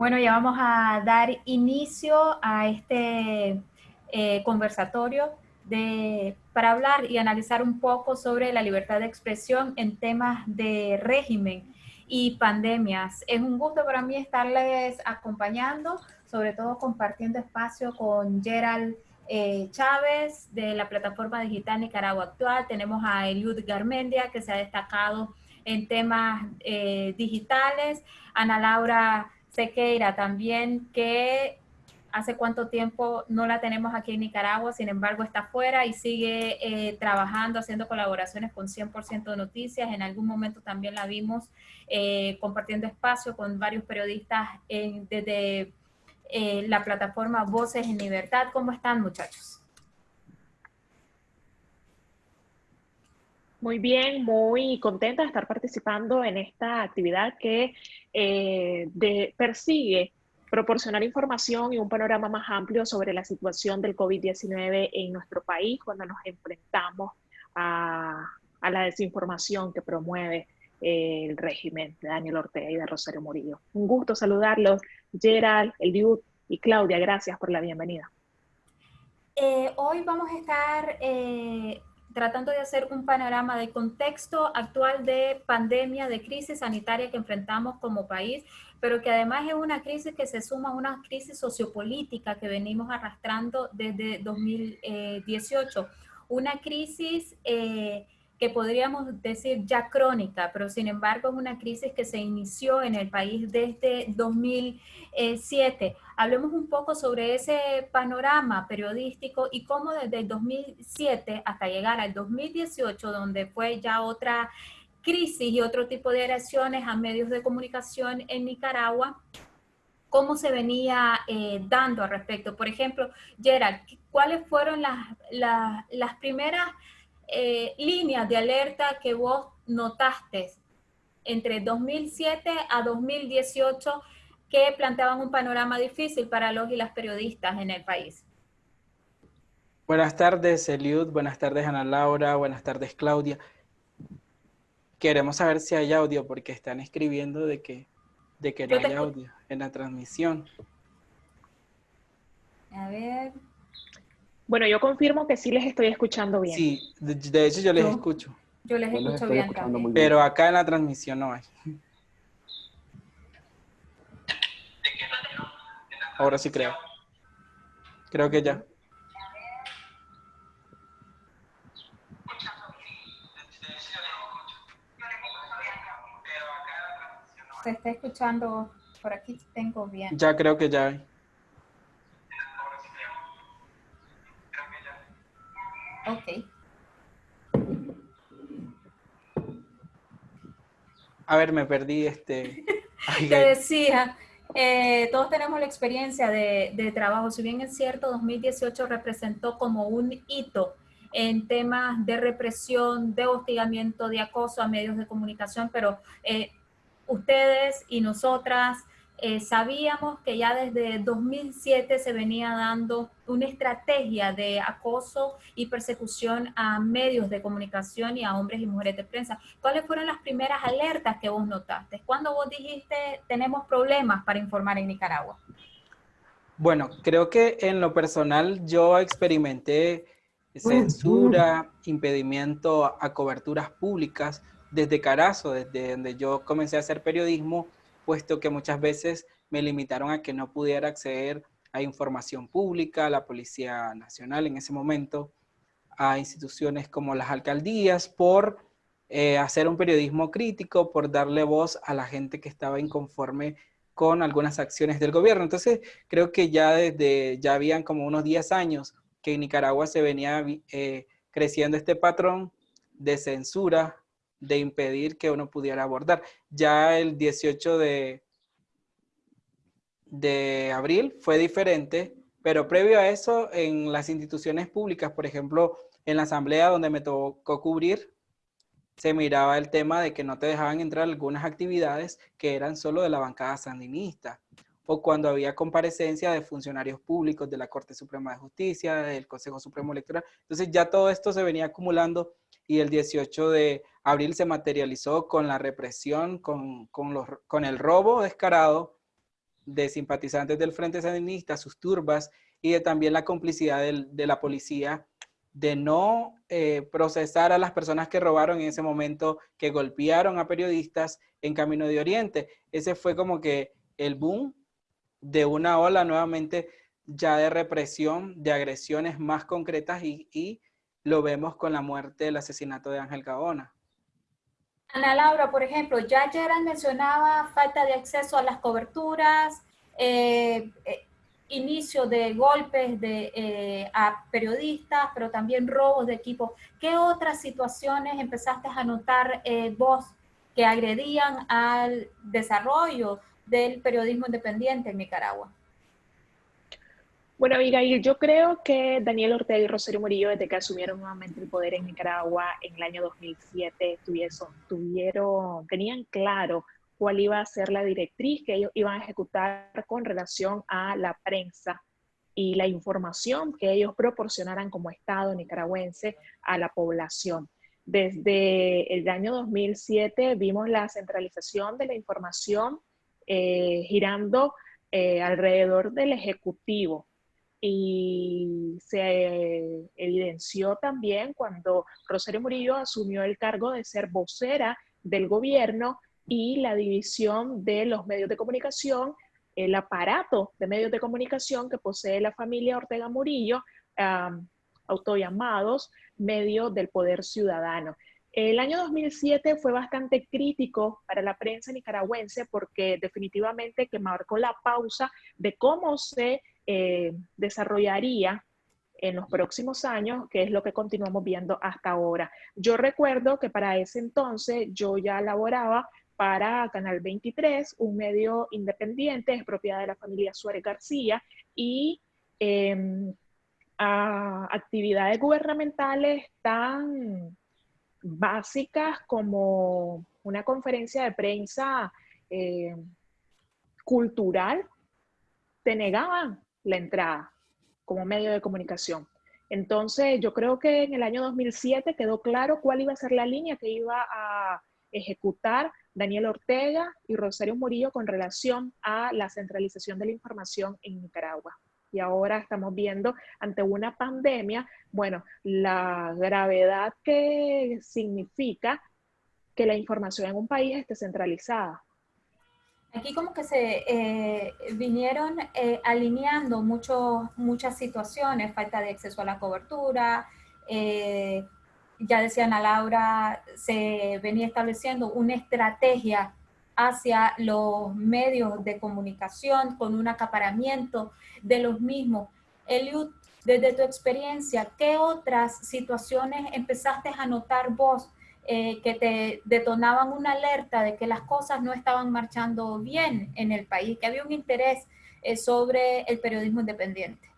Bueno, ya vamos a dar inicio a este eh, conversatorio de, para hablar y analizar un poco sobre la libertad de expresión en temas de régimen y pandemias. Es un gusto para mí estarles acompañando, sobre todo compartiendo espacio con Gerald eh, Chávez de la plataforma digital Nicaragua Actual. Tenemos a Eliud Garmendia, que se ha destacado en temas eh, digitales. Ana Laura Sequeira también, que hace cuánto tiempo no la tenemos aquí en Nicaragua, sin embargo está afuera y sigue eh, trabajando, haciendo colaboraciones con 100% de noticias. En algún momento también la vimos eh, compartiendo espacio con varios periodistas desde eh, la plataforma Voces en Libertad. ¿Cómo están muchachos? Muy bien, muy contenta de estar participando en esta actividad que eh, persigue proporcionar información y un panorama más amplio sobre la situación del COVID-19 en nuestro país cuando nos enfrentamos a, la desinformación que promueve el régimen de Daniel Ortega y de Rosario Murillo. Un gusto saludarlos, Gerald, Eliud y Claudia, gracias por la bienvenida. Eh, hoy vamos a estar eh, tratando de hacer un panorama del contexto actual de pandemia, de crisis sanitaria que enfrentamos como país, pero que además es una crisis que se suma a una crisis sociopolítica que venimos arrastrando desde 2018. Una crisis eh, que podríamos decir ya crónica, pero sin embargo es una crisis que se inició en el país desde 2007. Hablemos un poco sobre ese panorama periodístico y cómo desde el 2007 hasta llegar al 2018, donde fue ya otra crisis y otro tipo de agresiones a medios de comunicación en Nicaragua, cómo se venía eh, dando al respecto. Por ejemplo, Gerald, ¿cuáles fueron las, las, las primeras eh, líneas de alerta que vos notaste entre 2007 a 2018 que planteaban un panorama difícil para los y las periodistas en el país? Buenas tardes, Eliud. Buenas tardes, Ana Laura. Buenas tardes, Claudia. Queremos saber si hay audio porque están escribiendo de que, de que no hay audio en la transmisión. A ver. Bueno, yo confirmo que sí les estoy escuchando bien. Sí, de, hecho yo les escucho. Yo les escucho bien también. Pero acá en la transmisión no hay. Ahora sí creo. Creo que ya. Se está escuchando, por aquí tengo bien. Ya creo que ya Ok. A ver, me perdí este... Te decía, eh, todos tenemos la experiencia de, de, trabajo. Si bien es cierto, 2018 representó como un hito en temas de represión, de hostigamiento, de acoso a medios de comunicación, pero eh, ustedes y nosotras eh, sabíamos que ya desde 2007 se venía dando una estrategia de acoso y persecución a medios de comunicación y a hombres y mujeres de prensa. ¿Cuáles fueron las primeras alertas que vos notaste? ¿Cuándo vos dijiste tenemos problemas para informar en Nicaragua? Bueno, creo que en lo personal yo experimenté censura, impedimento a coberturas públicas desde Carazo, desde donde yo comencé a hacer periodismo, puesto que muchas veces me limitaron a que no pudiera acceder a información pública, a la Policía Nacional en ese momento, a instituciones como las alcaldías, por eh, hacer un periodismo crítico, por darle voz a la gente que estaba inconforme con algunas acciones del gobierno. Entonces, creo que ya desde, ya habían como unos 10 años que en Nicaragua se venía eh, creciendo este patrón de censura de impedir que uno pudiera abordar. Ya el 18 de, de abril fue diferente, pero previo a eso, en las instituciones públicas, por ejemplo, en la asamblea donde me tocó cubrir, se miraba el tema de que no te dejaban entrar algunas actividades que eran solo de la bancada sandinista, o cuando había comparecencia de funcionarios públicos de la Corte Suprema de Justicia, del Consejo Supremo Electoral. Entonces ya todo esto se venía acumulando y el 18 de abril se materializó con la represión, con, con, los, con el robo descarado de simpatizantes del Frente Sandinista, sus turbas, y de también la complicidad de la policía de no eh, procesar a las personas que robaron en ese momento, que golpearon a periodistas en Camino de Oriente. Ese fue como que el boom de una ola nuevamente ya de represión, de agresiones más concretas y, lo vemos con la muerte, el asesinato de Ángel Gaona. Ana Laura, por ejemplo, ya Gerard mencionaba falta de acceso a las coberturas, eh, eh, inicio de golpes de, eh, a periodistas, pero también robos de equipo. ¿Qué otras situaciones empezaste a notar vos que agredían al desarrollo del periodismo independiente en Nicaragua? Bueno, Abigail, yo creo que Daniel Ortega y Rosario Murillo, desde que asumieron nuevamente el poder en Nicaragua en el año 2007, tuvieron, tenían claro cuál iba a ser la directriz que ellos iban a ejecutar con relación a la prensa y la información que ellos proporcionaran como Estado nicaragüense a la población. Desde el año 2007 vimos la centralización de la información eh, girando eh, alrededor del Ejecutivo y se evidenció también cuando Rosario Murillo asumió el cargo de ser vocera del gobierno y la división de los medios de comunicación, el aparato de medios de comunicación que posee la familia Ortega Murillo, autollamados medios del poder ciudadano. El año 2007 fue bastante crítico para la prensa nicaragüense porque definitivamente que marcó la pausa de cómo se eh, desarrollaría en los próximos años, que es lo que continuamos viendo hasta ahora. Yo recuerdo que para ese entonces yo ya laboraba para Canal 23, un medio independiente, es propiedad de la familia Suárez García, y em, actividades gubernamentales tan básicas como una conferencia de prensa eh, cultural, te negaban la entrada como medio de comunicación. Entonces, yo creo que en el año 2007 quedó claro cuál iba a ser la línea que iba a ejecutar Daniel Ortega y Rosario Murillo con relación a la centralización de la información en Nicaragua. Y ahora estamos viendo ante una pandemia, bueno, la gravedad que significa que la información en un país esté centralizada. Aquí como que se eh, vinieron eh, alineando mucho, muchas situaciones, falta de acceso a la cobertura, eh, ya decía Ana Laura, se venía estableciendo una estrategia hacia los medios de comunicación con un acaparamiento de los mismos. Eliud, desde tu experiencia, ¿qué otras situaciones empezaste a notar vos eh, que te detonaban una alerta de que las cosas no estaban marchando bien en el país, que había un interés eh, sobre el periodismo independiente.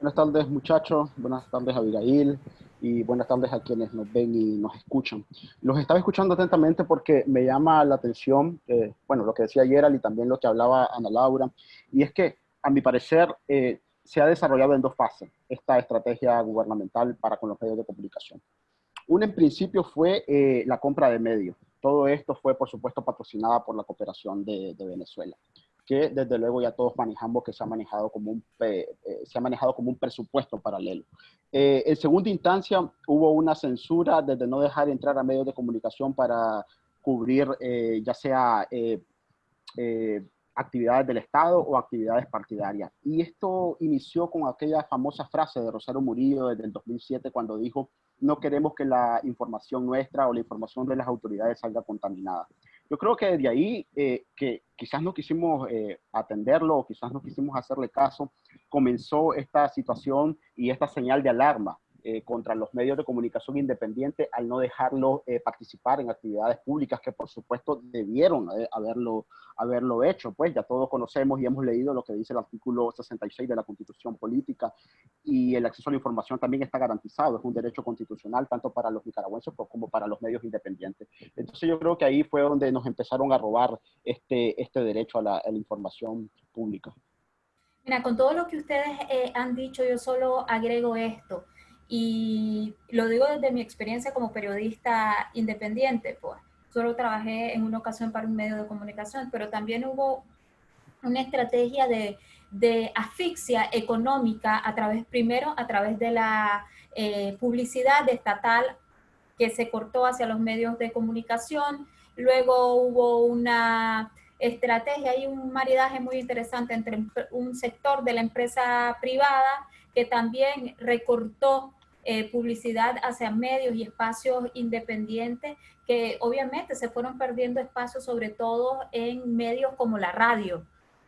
Buenas tardes muchachos, buenas tardes Abigail y buenas tardes a quienes nos ven y nos escuchan. Los estaba escuchando atentamente porque me llama la atención, eh, bueno, lo que decía Gerald y también lo que hablaba Ana Laura, y es que a mi parecer se ha desarrollado en dos fases esta estrategia gubernamental para con los medios de comunicación. Una en principio fue eh, la compra de medios. Todo esto fue, por supuesto, patrocinada por la cooperación de, Venezuela, que desde luego ya todos manejamos que se ha manejado como un, eh, se ha manejado como un presupuesto paralelo. Eh, en segunda instancia, hubo una censura desde no dejar entrar a medios de comunicación para cubrir ya sea actividades del Estado o actividades partidarias. Y esto inició con aquella famosa frase de Rosario Murillo desde el 2007 cuando dijo no queremos que la información nuestra o la información de las autoridades salga contaminada. Yo creo que desde ahí, eh, que quizás no quisimos eh, atenderlo o quizás no quisimos hacerle caso, comenzó esta situación y esta señal de alarma eh, contra los medios de comunicación independientes al no dejarlo eh, participar en actividades públicas que por supuesto debieron eh, haberlo, haberlo hecho. Pues ya todos conocemos y hemos leído lo que dice el artículo 66 de la Constitución Política y el acceso a la información también está garantizado, es un derecho constitucional tanto para los nicaragüenses como para los medios independientes. Entonces yo creo que ahí fue donde nos empezaron a robar este, este derecho a la, a la información pública. Mira, con todo lo que ustedes han dicho, yo solo agrego esto. Y lo digo desde mi experiencia como periodista independiente, pues. Solo trabajé en una ocasión para un medio de comunicación, pero también hubo una estrategia de, de asfixia económica a través, primero a través de la eh, publicidad estatal que se cortó hacia los medios de comunicación, luego hubo una estrategia y un maridaje muy interesante entre un sector de la empresa privada que también recortó eh, publicidad hacia medios y espacios independientes que obviamente se fueron perdiendo espacios sobre todo en medios como la radio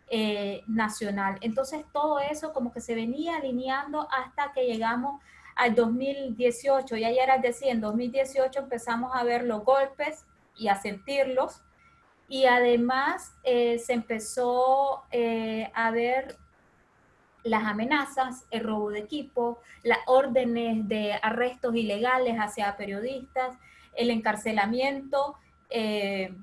eh, nacional. Entonces todo eso como que se venía alineando hasta que llegamos al 2018. Y ayer decía, en 2018 empezamos a ver los golpes y a sentirlos. Y además eh, se empezó a ver las amenazas, el robo de equipo, las órdenes de arrestos ilegales hacia periodistas, el encarcelamiento. Eh,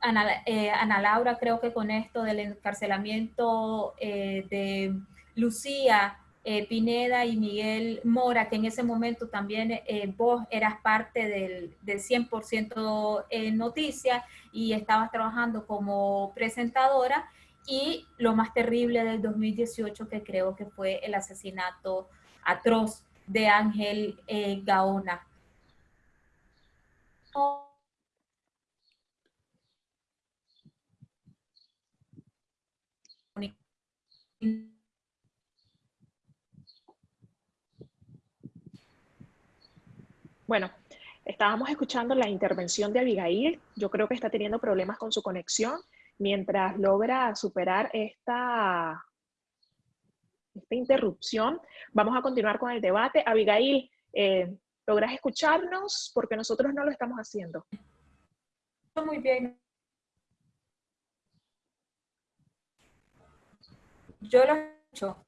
Ana, Laura creo que con esto del encarcelamiento de Lucía eh, Pineda y Miguel Mora, que en ese momento también eh, vos eras parte del, del 100% en noticias y estabas trabajando como presentadora. Y lo más terrible del 2018 que creo que fue el asesinato atroz de Ángel eh, Gaona. Bueno, estábamos escuchando la intervención de Abigail. Yo creo que está teniendo problemas con su conexión. Mientras logra superar esta, esta interrupción, vamos a continuar con el debate. Abigail, eh, ¿logras escucharnos? Porque nosotros no lo estamos haciendo. Muy bien. Yo lo escucho.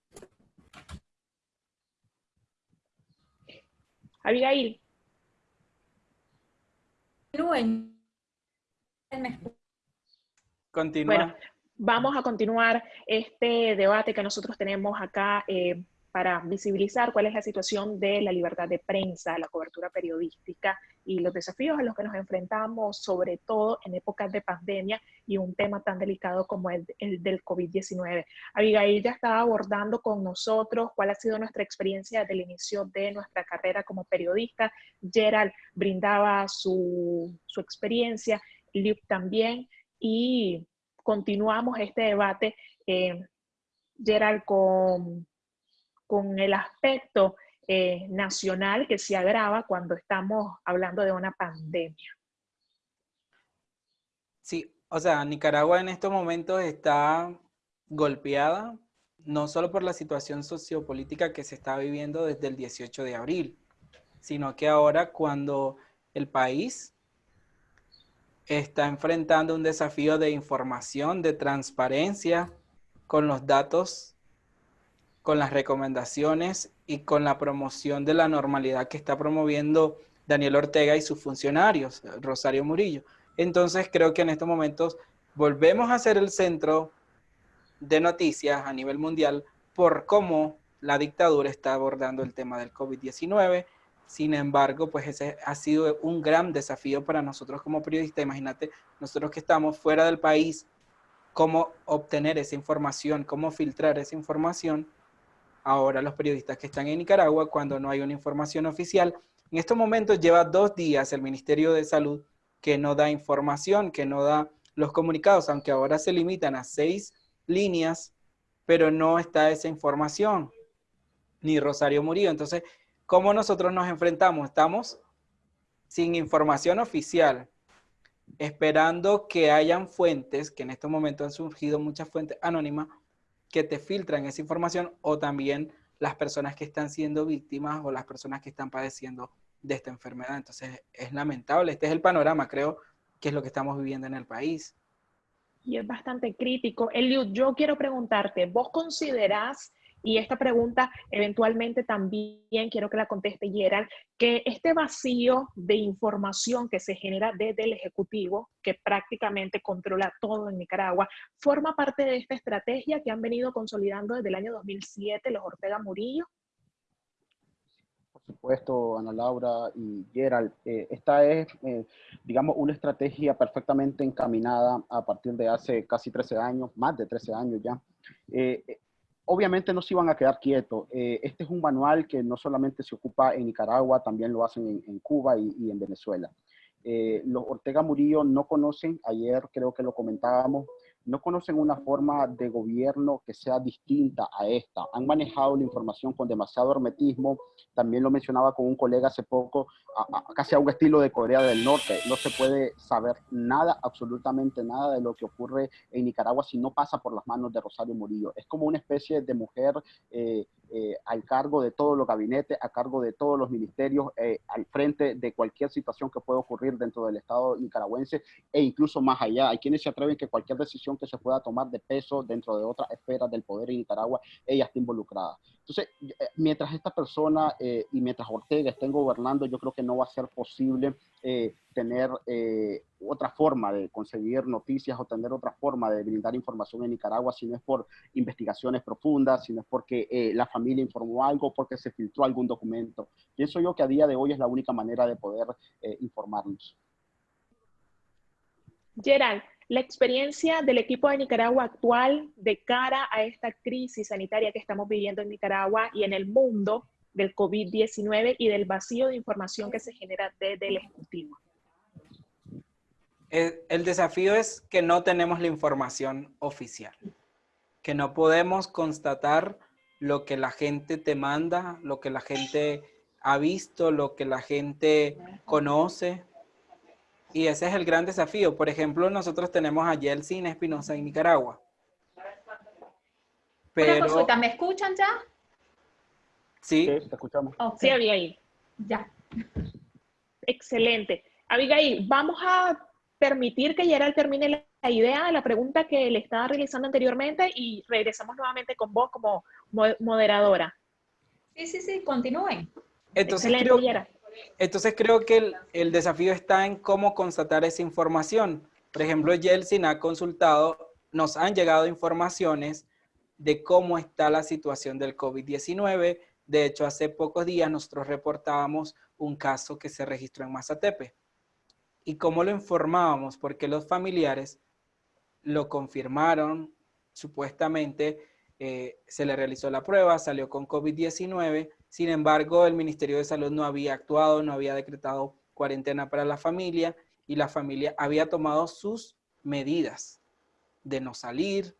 Abigail. Continúa. Bueno, vamos a continuar este debate que nosotros tenemos acá eh, para visibilizar cuál es la situación de la libertad de prensa, la cobertura periodística y los desafíos a los que nos enfrentamos, sobre todo en épocas de pandemia y un tema tan delicado como el, el del COVID-19. Abigail ya estaba abordando con nosotros cuál ha sido nuestra experiencia desde el inicio de nuestra carrera como periodista. Gerald brindaba su, su experiencia, Luke también, y continuamos este debate, eh, con con el aspecto eh, nacional que se agrava cuando estamos hablando de una pandemia. Sí, o sea, Nicaragua en estos momentos está golpeada no solo por la situación sociopolítica que se está viviendo desde el 18 de abril, sino que ahora cuando el país está enfrentando un desafío de información, de transparencia con los datos con las recomendaciones y con la promoción de la normalidad que está promoviendo Daniel Ortega y sus funcionarios, Rosario Murillo. Entonces creo que en estos momentos volvemos a ser el centro de noticias a nivel mundial por cómo la dictadura está abordando el tema del COVID-19. Sin embargo, pues ese ha sido un gran desafío para nosotros como periodistas. Imagínate, nosotros que estamos fuera del país, cómo obtener esa información, cómo filtrar esa información ahora los periodistas que están en Nicaragua cuando no hay una información oficial. En estos momentos lleva dos días el Ministerio de Salud que no da información, que no da los comunicados, aunque ahora se limitan a seis líneas, pero no está esa información, ni Rosario Murillo. Entonces, ¿cómo nosotros nos enfrentamos? Estamos sin información oficial, esperando que hayan fuentes, que en estos momentos han surgido muchas fuentes anónimas, que te filtran esa información o también las personas que están siendo víctimas o las personas que están padeciendo de esta enfermedad. Entonces es lamentable, este es el panorama, creo que es lo que estamos viviendo en el país. Y es bastante crítico. Eliud, yo quiero preguntarte, ¿vos considerás y esta pregunta eventualmente también quiero que la conteste Gerald, que este vacío de información que se genera desde el Ejecutivo, que prácticamente controla todo en Nicaragua, forma parte de esta estrategia que han venido consolidando desde el año 2007 los Ortega Murillo. Por supuesto, Ana Laura y Gerald. Eh, esta es, eh, digamos, una estrategia perfectamente encaminada a partir de hace casi 13 años, más de 13 años ya. Eh, obviamente no se iban a quedar quietos. este es un manual que no solamente se ocupa en Nicaragua, también lo hacen en, Cuba y, en Venezuela. los Ortega Murillo no conocen, ayer creo que lo comentábamos, no conocen una forma de gobierno que sea distinta a esta. Han manejado la información con demasiado hermetismo. También lo mencionaba con un colega hace poco, casi a un estilo de Corea del Norte. No se puede saber nada, absolutamente nada de lo que ocurre en Nicaragua si no pasa por las manos de Rosario Murillo. Es como una especie de mujer eh, eh, al cargo de todos los gabinetes, a cargo de todos los ministerios, eh, al frente de cualquier situación que pueda ocurrir dentro del Estado nicaragüense e incluso más allá. Hay quienes se atreven que cualquier decisión que se pueda tomar de peso dentro de otras esferas del poder en Nicaragua, ella está involucrada. Entonces, eh, mientras esta persona y mientras Ortega estén gobernando, yo creo que no va a ser posible tener otra forma de conseguir noticias o tener otra forma de brindar información en Nicaragua si no es por investigaciones profundas, si no es porque eh, la familia informó algo, porque se filtró algún documento. Pienso yo que a día de hoy es la única manera de poder eh, informarnos. Gerald, la experiencia del equipo de Nicaragua actual de cara a esta crisis sanitaria que estamos viviendo en Nicaragua y en el mundo del COVID-19 y del vacío de información que se genera desde el Ejecutivo. El, desafío es que no tenemos la información oficial, que no podemos constatar lo que la gente te manda, lo que la gente ha visto, lo que la gente conoce. Y ese es el gran desafío. Por ejemplo, nosotros tenemos a Yeltsin Espinosa en Nicaragua. Pero... consulta, ¿me escuchan ya? Sí, te escuchamos. Sí, Abigail. Ya. Excelente. Abigail, vamos a permitir que Gerald termine la idea de la pregunta que le estaba realizando anteriormente y regresamos nuevamente con vos como moderadora. Sí, sí, sí, continúen. Entonces, creo, entonces creo que el, desafío está en cómo constatar esa información. Por ejemplo, Yeltsin ha consultado, nos han llegado informaciones de cómo está la situación del COVID-19. De hecho, hace pocos días nosotros reportábamos un caso que se registró en Mazatepe ¿Y cómo lo informábamos? Porque los familiares lo confirmaron, supuestamente eh, se le realizó la prueba, salió con COVID-19, sin embargo el Ministerio de Salud no había actuado, no había decretado cuarentena para la familia y la familia había tomado sus medidas de no salir,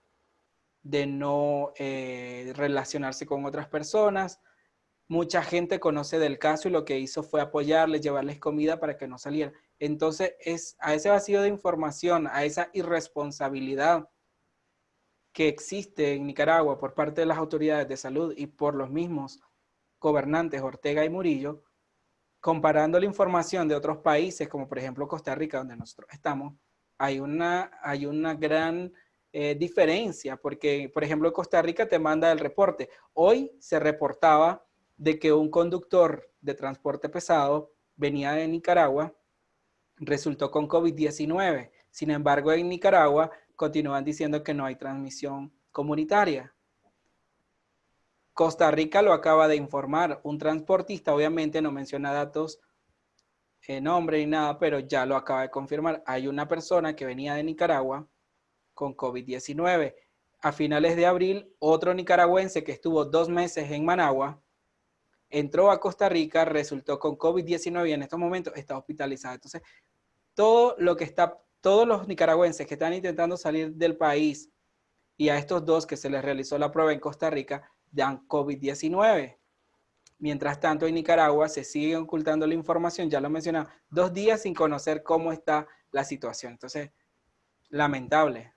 de no eh, relacionarse con otras personas. Mucha gente conoce del caso y lo que hizo fue apoyarles, llevarles comida para que no salieran. Entonces, es a ese vacío de información, a esa irresponsabilidad que existe en Nicaragua por parte de las autoridades de salud y por los mismos gobernantes Ortega y Murillo, comparando la información de otros países, como por ejemplo Costa Rica, donde nosotros estamos, hay una, hay una gran eh, diferencia, porque por ejemplo Costa Rica te manda el reporte. Hoy se reportaba de que un conductor de transporte pesado venía de Nicaragua resultó con COVID-19. Sin embargo, en Nicaragua continúan diciendo que no hay transmisión comunitaria. Costa Rica lo acaba de informar. Un transportista obviamente no menciona datos, eh, nombre ni nada, pero ya lo acaba de confirmar. Hay una persona que venía de Nicaragua con COVID-19. A finales de abril, otro nicaragüense que estuvo dos meses en Managua, entró a Costa Rica, resultó con COVID-19 y en estos momentos está hospitalizado. Entonces, todo lo que está, todos los nicaragüenses que están intentando salir del país y a estos dos que se les realizó la prueba en Costa Rica, dan COVID-19. Mientras tanto, en Nicaragua se sigue ocultando la información, ya lo mencionaba, dos días sin conocer cómo está la situación. Entonces, lamentable.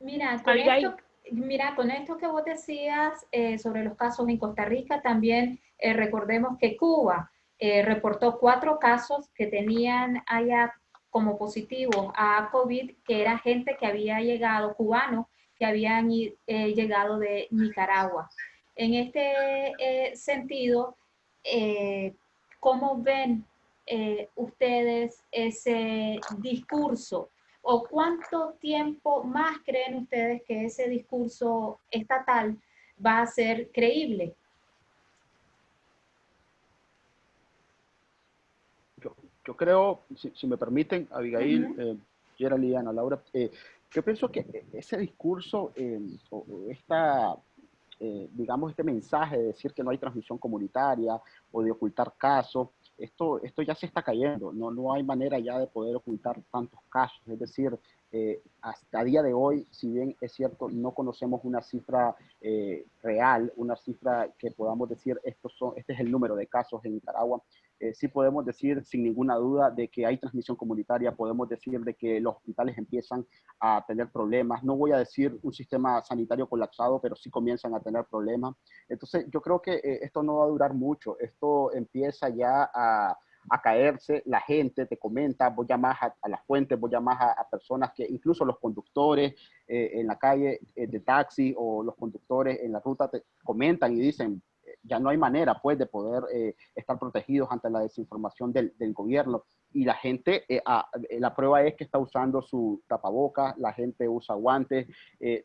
Mira, con esto, Mira, con esto que vos decías eh, sobre los casos en Costa Rica, también eh, recordemos que Cuba eh, reportó cuatro casos que tenían allá como positivos a COVID, que era gente que había llegado, cubanos, que habían llegado de Nicaragua. En este sentido, ¿cómo ven ustedes ese discurso o cuánto tiempo más creen ustedes que ese discurso estatal va a ser creíble. Yo, creo, si, me permiten, Abigail, uh -huh. Laura, eh, yo pienso que ese discurso, eh, o esta, digamos, este mensaje de decir que no hay transmisión comunitaria o de ocultar casos, esto, esto ya se está cayendo, no, no hay manera ya de poder ocultar tantos casos, es decir, eh, hasta día de hoy, si bien es cierto, no conocemos una cifra eh, real, una cifra que podamos decir, estos son, este es el número de casos en Nicaragua, eh, sí podemos decir sin ninguna duda de que hay transmisión comunitaria, podemos decir de que los hospitales empiezan a tener problemas, no voy a decir un sistema sanitario colapsado, pero sí comienzan a tener problemas. Entonces yo creo que eh, esto no va a durar mucho, esto empieza ya a, a caerse, la gente te comenta, voy a más a, las fuentes, voy a más a, personas que incluso los conductores eh, en la calle de taxi o los conductores en la ruta te comentan y dicen, ya no hay manera pues de poder eh, estar protegidos ante la desinformación del, gobierno. Y la gente, eh, eh, la prueba es que está usando su tapaboca, la gente usa guantes,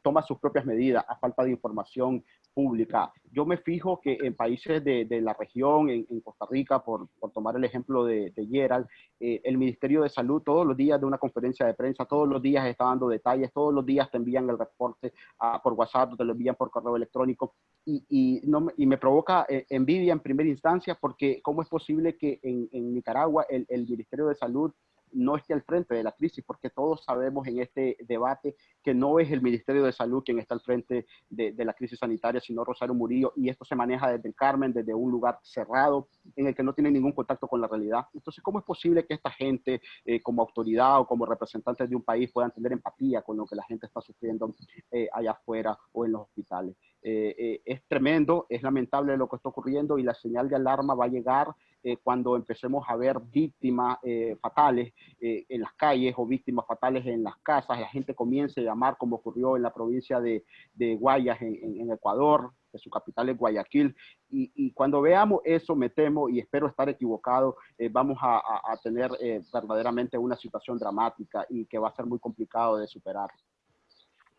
toma sus propias medidas a falta de información pública. Yo me fijo que en países de, de la región, en, en, Costa Rica, por, por tomar el ejemplo de, de Gerald, el Ministerio de Salud todos los días de una conferencia de prensa, todos los días está dando detalles, todos los días te envían el reporte ah, por WhatsApp, te lo envían por correo electrónico y, y, no, y me provoca eh, envidia en primera instancia porque cómo es posible que en, Nicaragua el, el, Ministerio de Salud no esté al frente de la crisis, porque todos sabemos en este debate que no es el Ministerio de Salud quien está al frente de, la crisis sanitaria, sino Rosario Murillo, y esto se maneja desde el Carmen, desde un lugar cerrado, en el que no tiene ningún contacto con la realidad. Entonces, ¿cómo es posible que esta gente, eh, como autoridad o como representantes de un país, puedan tener empatía con lo que la gente está sufriendo eh, allá afuera o en los hospitales? Eh, eh, es tremendo, es lamentable lo que está ocurriendo y la señal de alarma va a llegar eh, cuando empecemos a ver víctimas eh, fatales eh, en las calles o víctimas fatales en las casas, la gente comience a llamar como ocurrió en la provincia de, de Guayas en, en, Ecuador, que su capital es Guayaquil, y, y, cuando veamos eso, me temo, y espero estar equivocado, vamos a, a, a tener verdaderamente una situación dramática y que va a ser muy complicado de superar.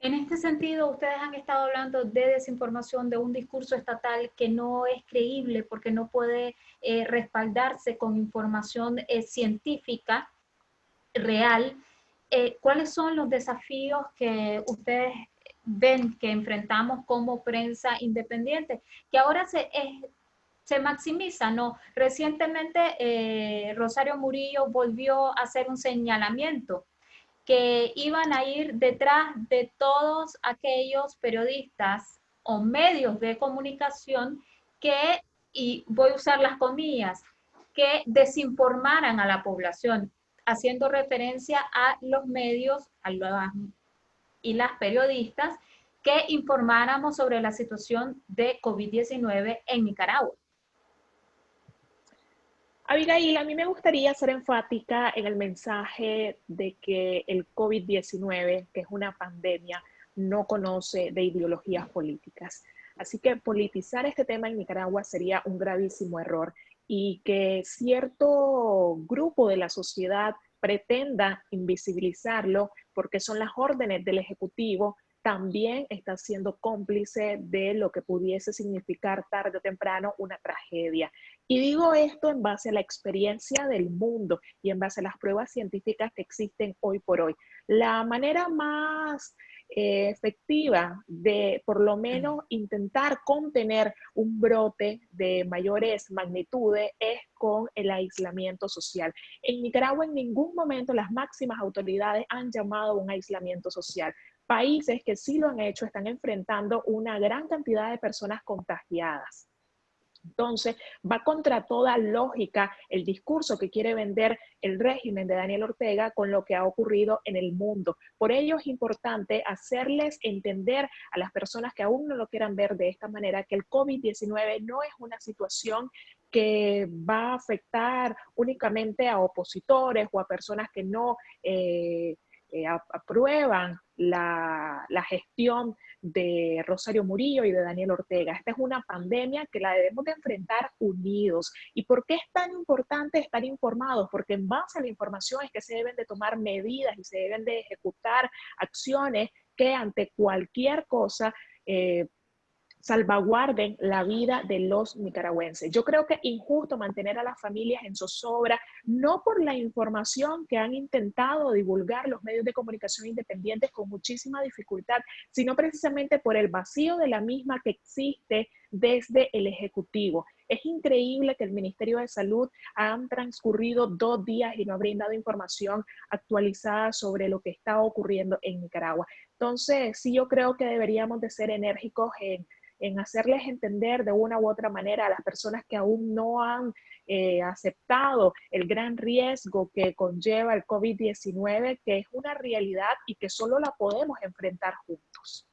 En este sentido, ustedes han estado hablando de desinformación, de un discurso estatal que no es creíble porque no puede eh, respaldarse con información eh, científica real. Eh, ¿Cuáles son los desafíos que ustedes ven que enfrentamos como prensa independiente? Que ahora se, se maximiza, ¿no? Recientemente Rosario Murillo volvió a hacer un señalamiento que iban a ir detrás de todos aquellos periodistas o medios de comunicación que, y voy a usar las comillas, que desinformaran a la población, haciendo referencia a los medios a y las periodistas que informáramos sobre la situación de COVID-19 en Nicaragua. Abigail, a mí me gustaría ser enfática en el mensaje de que el COVID-19, que es una pandemia, no conoce de ideologías políticas. Así que politizar este tema en Nicaragua sería un gravísimo error y que cierto grupo de la sociedad pretenda invisibilizarlo porque son las órdenes del Ejecutivo también está siendo cómplice de lo que pudiese significar tarde o temprano una tragedia. Y digo esto en base a la experiencia del mundo y en base a las pruebas científicas que existen hoy por hoy. La manera más eh, efectiva de por lo menos intentar contener un brote de mayores magnitudes es con el aislamiento social. En Nicaragua en ningún momento las máximas autoridades han llamado a un aislamiento social. Países que sí lo han hecho están enfrentando una gran cantidad de personas contagiadas. Entonces, va contra toda lógica el discurso que quiere vender el régimen de Daniel Ortega con lo que ha ocurrido en el mundo. Por ello es importante hacerles entender a las personas que aún no lo quieran ver de esta manera que el COVID-19 no es una situación que va a afectar únicamente a opositores o a personas que no... Eh, eh, aprueban la, la, gestión de Rosario Murillo y de Daniel Ortega. Esta es una pandemia que la debemos de enfrentar unidos. ¿Y por qué es tan importante estar informados? Porque en base a la información es que se deben de tomar medidas y se deben de ejecutar acciones que ante cualquier cosa eh, salvaguarden la vida de los nicaragüenses. Yo creo que es injusto mantener a las familias en zozobra, no por la información que han intentado divulgar los medios de comunicación independientes con muchísima dificultad, sino precisamente por el vacío de la misma que existe desde el Ejecutivo. Es increíble que el Ministerio de Salud han transcurrido dos días y no ha brindado información actualizada sobre lo que está ocurriendo en Nicaragua. Entonces, sí, yo creo que deberíamos de ser enérgicos en en hacerles entender de una u otra manera a las personas que aún no han eh, aceptado el gran riesgo que conlleva el COVID-19, que es una realidad y que solo la podemos enfrentar juntos.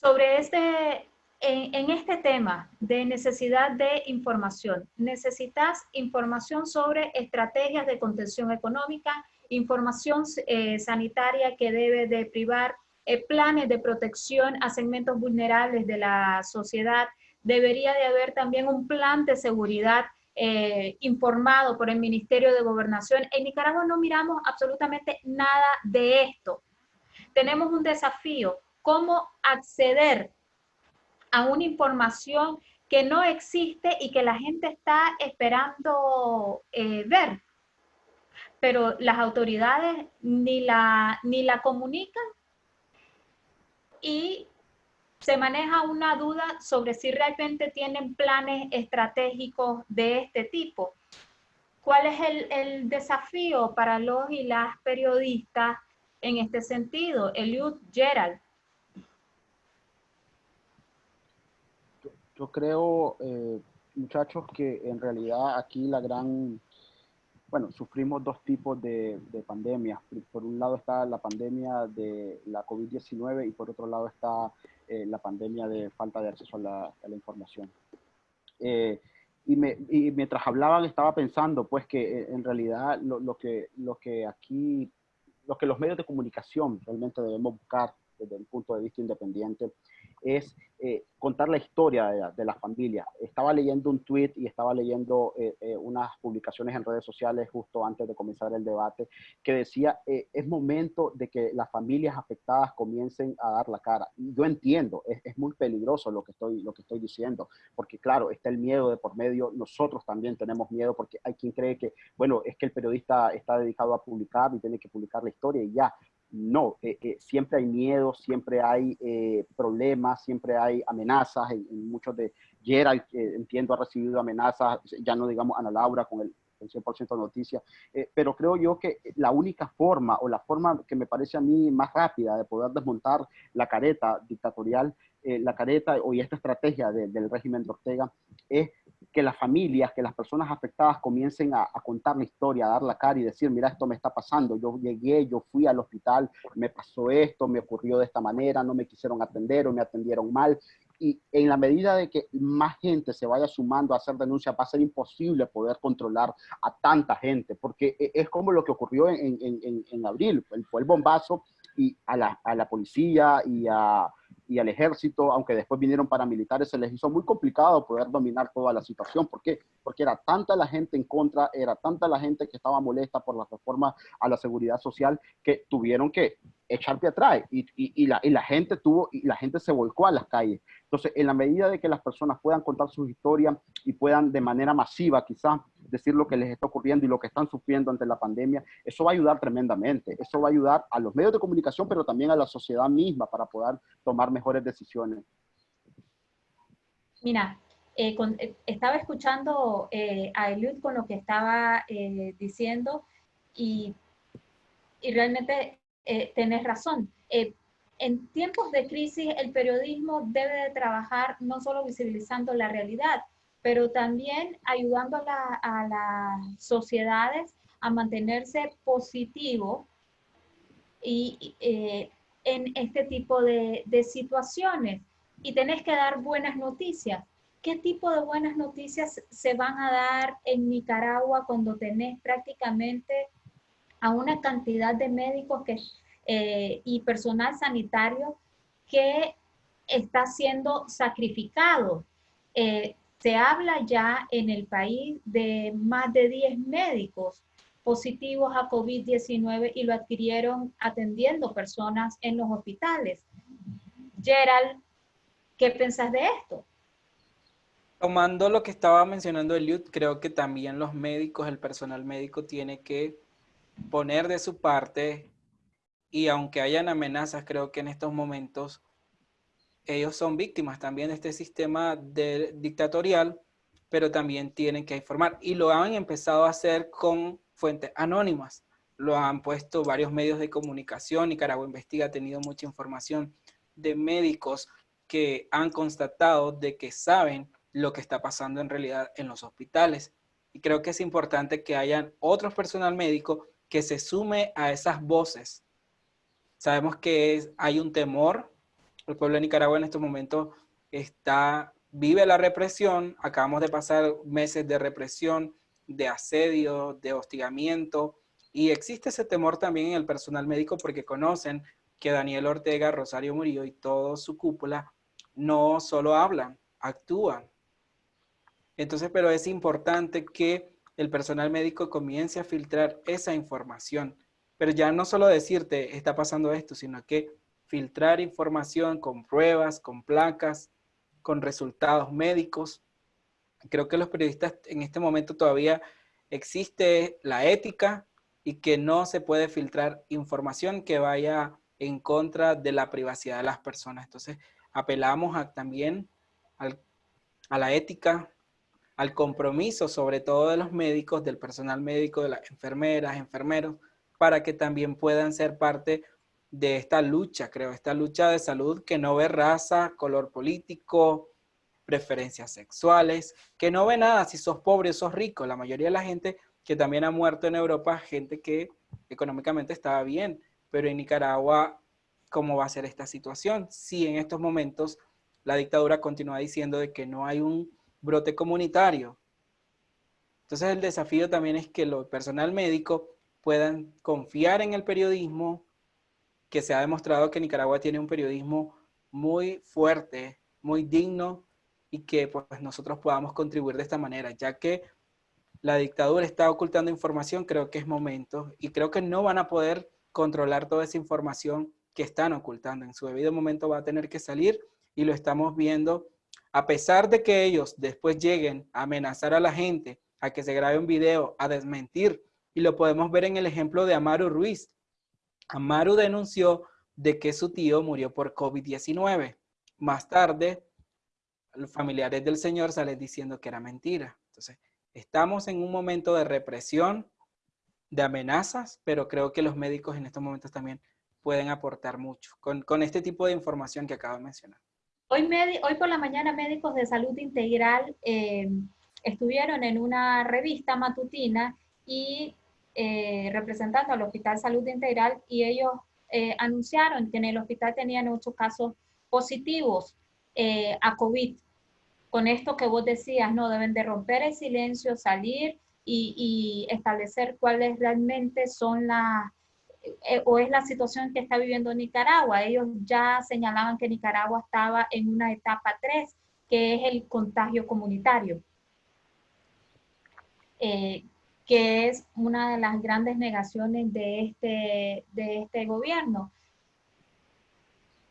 Sobre este, en, este tema de necesidad de información, necesitas información sobre estrategias de contención económica, información eh, sanitaria que debe de privar eh, planes de protección a segmentos vulnerables de la sociedad. Debería de haber también un plan de seguridad eh, informado por el Ministerio de Gobernación. En Nicaragua no miramos absolutamente nada de esto. Tenemos un desafío, cómo acceder a una información que no existe y que la gente está esperando eh, ver. Pero las autoridades ni la, ni la comunican y se maneja una duda sobre si realmente tienen planes estratégicos de este tipo. ¿Cuál es el, desafío para los y las periodistas en este sentido? Eliud Gerald. Yo, creo, eh, muchachos, que en realidad aquí la gran bueno, sufrimos dos tipos de, de, pandemias. Por un lado está la pandemia de la COVID-19 y por otro lado está eh, la pandemia de falta de acceso a la, información. Eh, y, me, y, mientras hablaban estaba pensando pues que en realidad lo, lo, que, lo que aquí, lo que los medios de comunicación realmente debemos buscar desde un punto de vista independiente es eh, contar la historia de la, familia. Estaba leyendo un tweet y estaba leyendo eh, eh, unas publicaciones en redes sociales justo antes de comenzar el debate que decía, es momento de que las familias afectadas comiencen a dar la cara. Yo entiendo, es, es, muy peligroso lo que, estoy, lo que estoy diciendo, porque claro, está el miedo de por medio, nosotros también tenemos miedo porque hay quien cree que, bueno, es que el periodista está dedicado a publicar y tiene que publicar la historia y ya, no, eh, eh, siempre hay miedo, siempre hay eh, problemas, siempre hay amenazas. En, muchos de Gerald, entiendo, ha recibido amenazas, ya no digamos Ana Laura con el, 100% de noticias, pero creo yo que la única forma o la forma que me parece a mí más rápida de poder desmontar la careta dictatorial, la careta o esta estrategia del régimen de Ortega es que las familias, que las personas afectadas comiencen a, contar la historia, a dar la cara y decir, mira, esto me está pasando, yo llegué, yo fui al hospital, me pasó esto, me ocurrió de esta manera, no me quisieron atender o me atendieron mal. Y en la medida de que más gente se vaya sumando a hacer denuncias, va a ser imposible poder controlar a tanta gente, porque e, es como lo que ocurrió en, en, en abril, fue el bombazo y a la, a la policía y a y al ejército, aunque después vinieron paramilitares, se les hizo muy complicado poder dominar toda la situación. ¿Por qué? Porque era tanta la gente en contra, era tanta la gente que estaba molesta por la reforma a la seguridad social que tuvieron que echar pie atrás y, y, la, y, la, gente tuvo, y la gente se volcó a las calles. Entonces, en la medida de que las personas puedan contar sus historias y puedan de manera masiva quizás decir lo que les está ocurriendo y lo que están sufriendo ante la pandemia, eso va a ayudar tremendamente. Eso va a ayudar a los medios de comunicación, pero también a la sociedad misma para poder tomar mejores decisiones. Mira, eh, eh, estaba escuchando eh, a Eliud con lo que estaba diciendo y, realmente tenés razón. En tiempos de crisis, el periodismo debe de trabajar no solo visibilizando la realidad, pero también ayudando a, las sociedades a mantenerse positivo y, en este tipo de, de situaciones. Y tenés que dar buenas noticias. ¿Qué tipo de buenas noticias se van a dar en Nicaragua cuando tenés prácticamente a una cantidad de médicos eh, y personal sanitario que está siendo sacrificado. Eh, se habla ya en el país de más de 10 médicos positivos a COVID-19 y lo adquirieron atendiendo personas en los hospitales. Gerald, ¿Qué pensás de esto? Tomando lo que estaba mencionando Eliud, creo que también los médicos, el personal médico tiene que poner de su parte y aunque hayan amenazas, creo que en estos momentos ellos son víctimas también de este sistema de, dictatorial, pero también tienen que informar. Y lo han empezado a hacer con fuentes anónimas. Lo han puesto varios medios de comunicación. Nicaragua Investiga ha tenido mucha información de médicos que han constatado de que saben lo que está pasando en realidad en los hospitales. Y creo que es importante que hayan otros personal médico que se sume a esas voces. Sabemos que hay un temor el pueblo de Nicaragua en estos momentos está, vive la represión, acabamos de pasar meses de represión, de asedio, de hostigamiento, y existe ese temor también en el personal médico porque conocen que Daniel Ortega, Rosario Murillo y toda su cúpula no solo hablan, actúan. Entonces, pero es importante que el personal médico comience a filtrar esa información. Pero ya no solo decirte, está pasando esto, sino que filtrar información con pruebas, con placas, con resultados médicos. Creo que los periodistas en este momento todavía existe la ética y que no se puede filtrar información que vaya en contra de la privacidad de las personas. Entonces, apelamos también a la ética, al compromiso, sobre todo de los médicos, del personal médico, de las enfermeras, enfermeros, para que también puedan ser parte de esta lucha, creo, esta lucha de salud que no ve raza, color político, preferencias sexuales, que no ve nada si sos pobre o sos rico. La mayoría de la gente que también ha muerto en Europa, gente que económicamente estaba bien, pero en Nicaragua, ¿cómo va a ser esta situación? Si en estos momentos la dictadura continúa diciendo de que no hay un brote comunitario. Entonces el desafío también es que el personal médico puedan confiar en el periodismo, que se ha demostrado que Nicaragua tiene un periodismo muy fuerte, muy digno y que pues nosotros podamos contribuir de esta manera, ya que la dictadura está ocultando información, creo que es momento y creo que no van a poder controlar toda esa información que están ocultando. En su debido momento va a tener que salir y lo estamos viendo. A pesar de que ellos después lleguen a amenazar a la gente, a que se grabe un video, a desmentir, y lo podemos ver en el ejemplo de Amaru Ruiz, Amaru denunció de que su tío murió por COVID-19. Más tarde, los familiares del señor salen diciendo que era mentira. Entonces, estamos en un momento de represión, de amenazas, pero creo que los médicos en estos momentos también pueden aportar mucho con, este tipo de información que acabo de mencionar. Hoy, hoy por la mañana médicos de salud integral eh, estuvieron en una revista matutina y eh, representando al Hospital Salud Integral y ellos eh, anunciaron que en el hospital tenían ocho casos positivos eh, a COVID. Con esto que vos decías, no deben de romper el silencio, salir y, establecer cuáles realmente son las, o es la situación que está viviendo Nicaragua. Ellos ya señalaban que Nicaragua estaba en una etapa 3, que es el contagio comunitario que es una de las grandes negaciones de este, de este gobierno.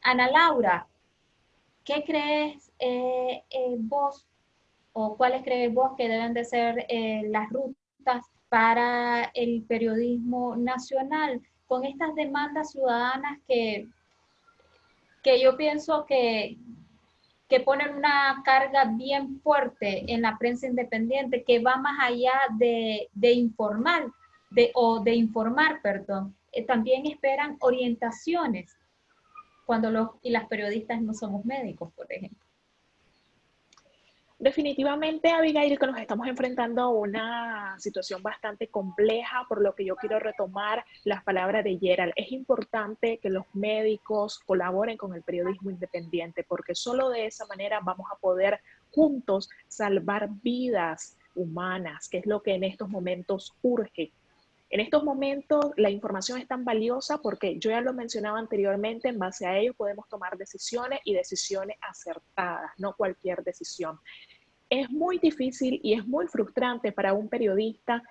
Ana Laura, ¿qué crees eh, eh, vos o cuáles crees vos que deben de ser eh, las rutas para el periodismo nacional con estas demandas ciudadanas que, que yo pienso que, que ponen una carga bien fuerte en la prensa independiente que va más allá de, informar de, o de informar, perdón. Eh, también esperan orientaciones cuando los y las periodistas no somos médicos, por ejemplo. Definitivamente, Abigail, que nos estamos enfrentando a una situación bastante compleja, por lo que yo quiero retomar las palabras de Gerald. Es importante que los médicos colaboren con el periodismo independiente, porque solo de esa manera vamos a poder juntos salvar vidas humanas, que es lo que en estos momentos urge. En estos momentos la información es tan valiosa porque yo ya lo mencionaba anteriormente, en base a ello podemos tomar decisiones y decisiones acertadas, no cualquier decisión. Es muy difícil y es muy frustrante para un periodista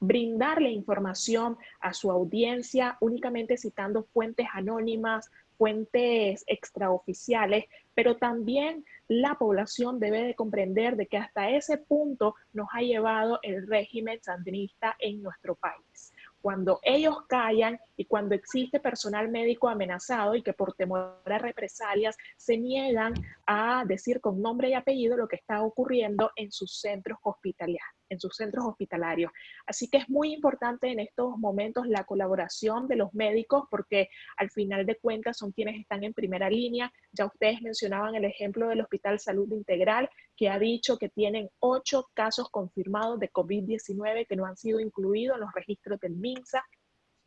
brindarle información a su audiencia únicamente citando fuentes anónimas, fuentes extraoficiales, pero también la población debe de comprender de que hasta ese punto nos ha llevado el régimen sandinista en nuestro país. Cuando ellos callan y cuando existe personal médico amenazado y que por temor a represalias se niegan a decir con nombre y apellido lo que está ocurriendo en sus centros hospitalarios en sus centros hospitalarios. Así que es muy importante en estos momentos la colaboración de los médicos porque al final de cuentas son quienes están en primera línea. Ya ustedes mencionaban el ejemplo del Hospital Salud Integral que ha dicho que tienen ocho casos confirmados de COVID-19 que no han sido incluidos en los registros del MINSA.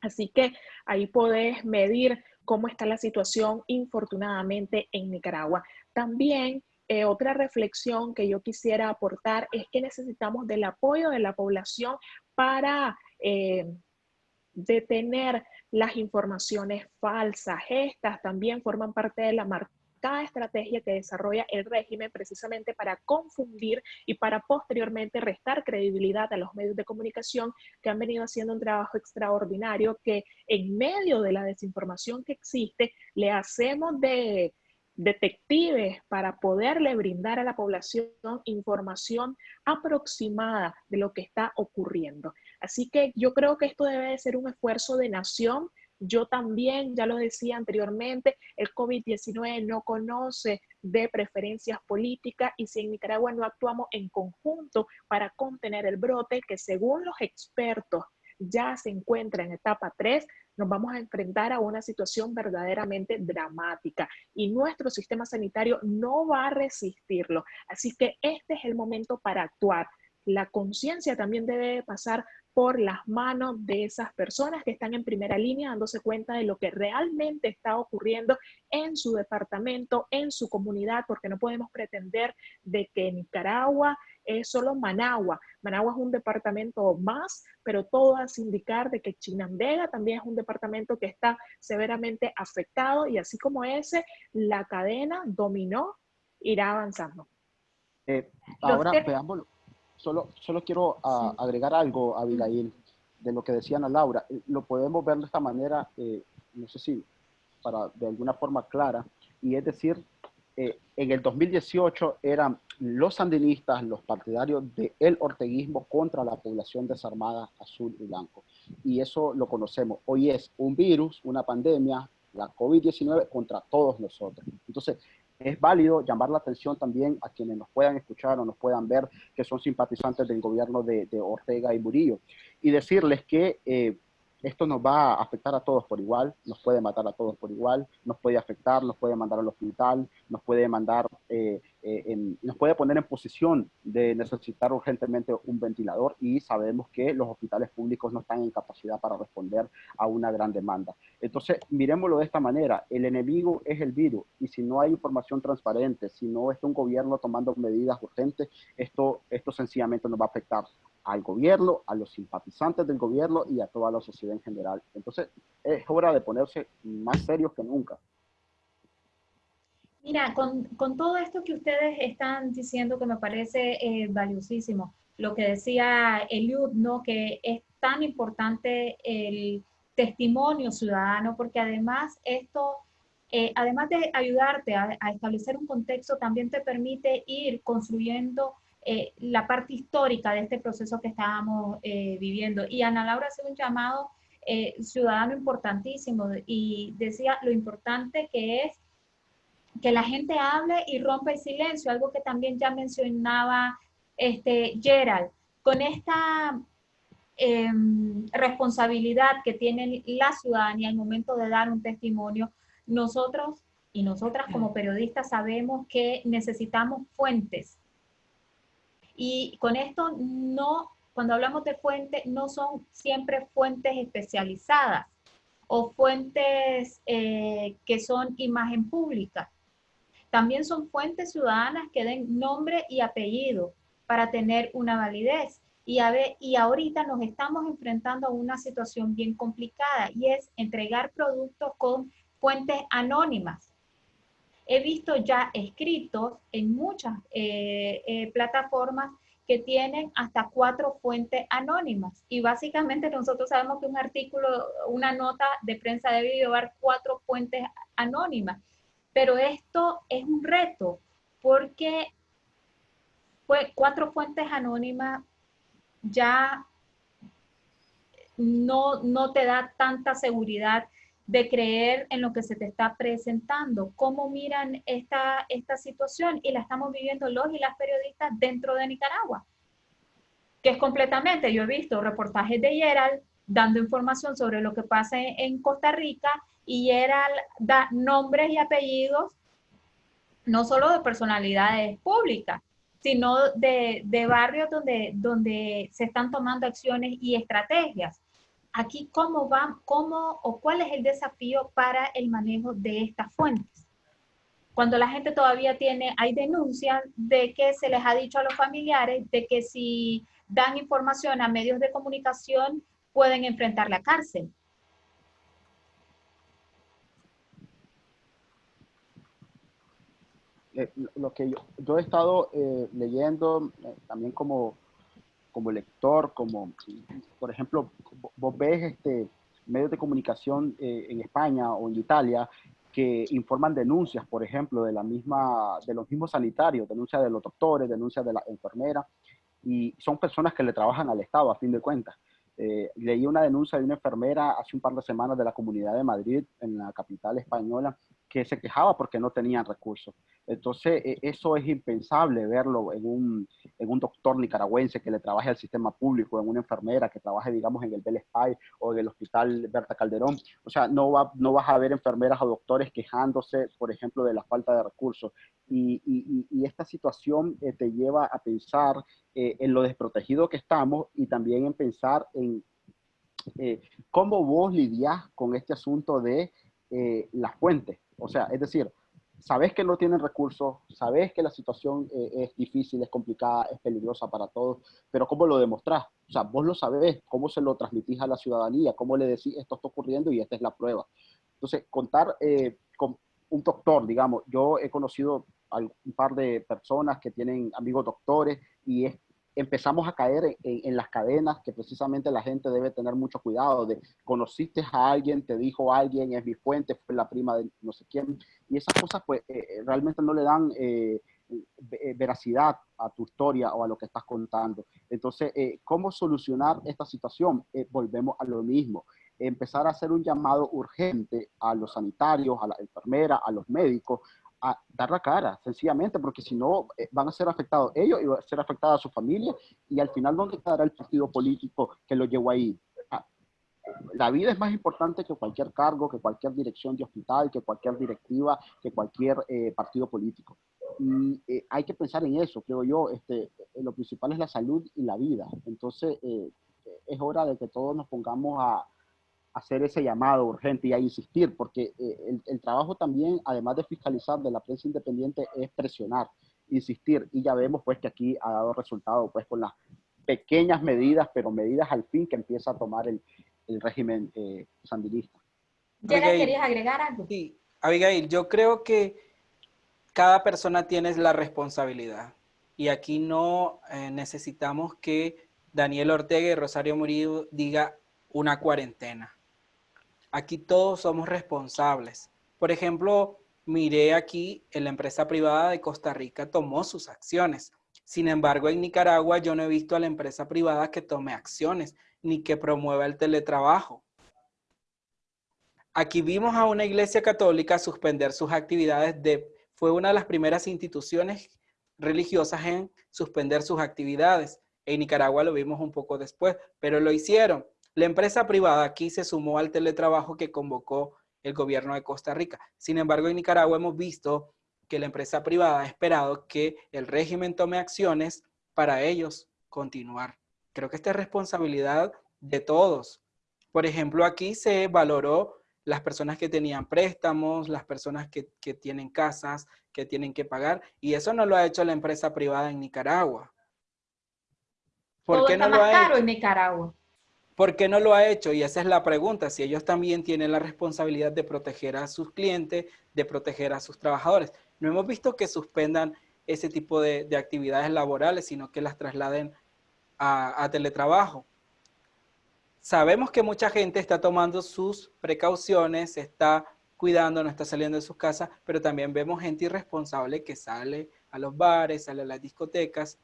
Así que ahí podés medir cómo está la situación infortunadamente en Nicaragua. También eh, otra reflexión que yo quisiera aportar es que necesitamos del apoyo de la población para eh, detener las informaciones falsas. Estas también forman parte de la marca estrategia que desarrolla el régimen precisamente para confundir y para posteriormente restar credibilidad a los medios de comunicación que han venido haciendo un trabajo extraordinario que en medio de la desinformación que existe le hacemos de detectives para poderle brindar a la población información aproximada de lo que está ocurriendo. Así que yo creo que esto debe de ser un esfuerzo de nación yo también, ya lo decía anteriormente, el COVID-19 no conoce de preferencias políticas y si en Nicaragua no actuamos en conjunto para contener el brote, que según los expertos ya se encuentra en etapa 3, nos vamos a enfrentar a una situación verdaderamente dramática y nuestro sistema sanitario no va a resistirlo. Así que este es el momento para actuar. La conciencia también debe pasar por las manos de esas personas que están en primera línea dándose cuenta de lo que realmente está ocurriendo en su departamento, en su comunidad, porque no podemos pretender de que Nicaragua es solo Managua. Managua es un departamento más, pero todo hace indicar de que Chinandega también es un departamento que está severamente afectado y así como ese, la cadena dominó irá avanzando. Eh, ahora veámoslo solo, solo quiero ah, agregar algo, Abigail, de lo que decía Ana Laura. Lo podemos ver de esta manera, eh, no sé si para de alguna forma clara, y es decir, eh, en el 2018 eran los sandinistas, los partidarios del orteguismo contra la población desarmada azul y blanco. Y eso lo conocemos. Hoy es un virus, una pandemia, la COVID-19 contra todos nosotros. Entonces, es válido llamar la atención también a quienes nos puedan escuchar o nos puedan ver que son simpatizantes del gobierno de, Ortega y Murillo. Y decirles que eh, esto nos va a afectar a todos por igual, nos puede matar a todos por igual, nos puede afectar, nos puede mandar al hospital, nos puede mandar, eh, eh, nos puede poner en posición de necesitar urgentemente un ventilador y sabemos que los hospitales públicos no están en capacidad para responder a una gran demanda. Entonces, miremoslo de esta manera, el enemigo es el virus y si no hay información transparente, si no está un gobierno tomando medidas urgentes, esto, esto sencillamente nos va a afectar al gobierno, a los simpatizantes del gobierno y a toda la sociedad en general. Entonces, es hora de ponerse más serios que nunca. Mira, con, con todo esto que ustedes están diciendo que me parece eh, valiosísimo, lo que decía Eliud, ¿no? que es tan importante el testimonio ciudadano, porque además esto, eh, además de ayudarte a, establecer un contexto, también te permite ir construyendo eh, la parte histórica de este proceso que estábamos eh, viviendo. Y Ana Laura hace un llamado ciudadano importantísimo y decía lo importante que es que la gente hable y rompa el silencio, algo que también ya mencionaba este, Gerald. Con esta em, responsabilidad que tiene la ciudadanía al momento de dar un testimonio, nosotros y nosotras como periodistas sabemos que necesitamos fuentes y con esto no, cuando hablamos de fuentes, no son siempre fuentes especializadas o fuentes eh, que son imagen pública. También son fuentes ciudadanas que den nombre y apellido para tener una validez. Y, ahorita nos estamos enfrentando a una situación bien complicada y es entregar productos con fuentes anónimas he visto ya escritos en muchas eh, eh, plataformas que tienen hasta cuatro fuentes anónimas. Y básicamente nosotros sabemos que un artículo, una nota de prensa debe llevar cuatro fuentes anónimas. Pero esto es un reto porque pues, cuatro fuentes anónimas ya no, no te da tanta seguridad de creer en lo que se te está presentando. ¿Cómo miran esta, esta situación? Y la estamos viviendo los y las periodistas dentro de Nicaragua, que es completamente, yo he visto reportajes de Gerald dando información sobre lo que pasa en, Costa Rica y Gerald da nombres y apellidos no solo de personalidades públicas, sino de, de barrios donde, donde se están tomando acciones y estrategias aquí cómo va, cómo o cuál es el desafío para el manejo de estas fuentes. Cuando la gente todavía tiene, hay denuncias de que se les ha dicho a los familiares de que si dan información a medios de comunicación pueden enfrentar la cárcel. Eh, lo que yo, he estado eh, leyendo eh, también como como lector, como, por ejemplo, vos ves este, medios de comunicación en España o en Italia que informan denuncias, por ejemplo, de, la misma, de los mismos sanitarios, denuncias de los doctores, denuncias de la enfermera, y son personas que le trabajan al Estado, a fin de cuentas. Eh, leí una denuncia de una enfermera hace un par de semanas de la Comunidad de Madrid, en la capital española, que se quejaba porque no tenían recursos. Entonces, e, eso es impensable verlo en un, en un doctor nicaragüense que le trabaje al sistema público, en una enfermera que trabaje, digamos, en el Bell o en el Hospital Berta Calderón. O sea, no, va, no vas a ver enfermeras o doctores quejándose, por ejemplo, de la falta de recursos. Y, esta situación eh, te lleva a pensar eh, en lo desprotegido que estamos y también en pensar en eh, cómo vos lidias con este asunto de las fuentes o sea, es decir, sabes que no tienen recursos, sabes que la situación eh, es difícil, es complicada, es peligrosa para todos, pero ¿cómo lo demostrás? O sea, vos lo sabés, ¿cómo se lo transmitís a la ciudadanía? ¿Cómo le decís esto está ocurriendo y esta es la prueba? Entonces, contar eh, con un doctor, digamos, yo he conocido a un par de personas que tienen amigos doctores y es empezamos a caer en, las cadenas que precisamente la gente debe tener mucho cuidado de conociste a alguien, te dijo alguien, es mi fuente, fue la prima de no sé quién, y esas cosas pues eh, eh, realmente no le dan eh, veracidad a tu historia o a lo que estás contando. Entonces, ¿cómo solucionar esta situación? volvemos a lo mismo. Empezar a hacer un llamado urgente a los sanitarios, a la enfermera, a los médicos, a dar la cara, sencillamente, porque si no eh, van a ser afectados ellos y va a ser afectada su familia y al final, ¿dónde quedará el partido político que lo llevó ahí? Ah, la vida es más importante que cualquier cargo, que cualquier dirección de hospital, que cualquier directiva, que cualquier eh, partido político. Y eh, hay que pensar en eso, creo yo. Este, lo principal es la salud y la vida. Entonces, es hora de que todos nos pongamos a, hacer ese llamado urgente y a insistir, porque eh, el, trabajo también, además de fiscalizar de la prensa independiente, es presionar, insistir, y ya vemos pues que aquí ha dado resultado pues con las pequeñas medidas, pero medidas al fin que empieza a tomar el, el régimen eh, sandinista. ¿Ya querías agregar algo? Sí, Abigail, yo creo que cada persona tiene la responsabilidad y aquí no eh, necesitamos que Daniel Ortega y Rosario Murillo diga una cuarentena. Aquí todos somos responsables. Por ejemplo, miré aquí en la empresa privada de Costa Rica tomó sus acciones. Sin embargo, en Nicaragua yo no he visto a la empresa privada que tome acciones ni que promueva el teletrabajo. Aquí vimos a una iglesia católica suspender sus actividades de, fue una de las primeras instituciones religiosas en suspender sus actividades. En Nicaragua lo vimos un poco después, pero lo hicieron. La empresa privada aquí se sumó al teletrabajo que convocó el gobierno de Costa Rica. Sin embargo, en Nicaragua hemos visto que la empresa privada ha esperado que el régimen tome acciones para ellos continuar. Creo que esta es responsabilidad de todos. Por ejemplo, aquí se valoró las personas que tenían préstamos, las personas que, tienen casas, que tienen que pagar, y eso no lo ha hecho la empresa privada en Nicaragua. ¿Por qué no lo ha hecho? en Nicaragua. ¿Por qué no lo ha hecho? Y esa es la pregunta, si ellos también tienen la responsabilidad de proteger a sus clientes, de proteger a sus trabajadores. No hemos visto que suspendan ese tipo de, actividades laborales, sino que las trasladen a, teletrabajo. Sabemos que mucha gente está tomando sus precauciones, está cuidando, no está saliendo de sus casas, pero también vemos gente irresponsable que sale a los bares, sale a las discotecas,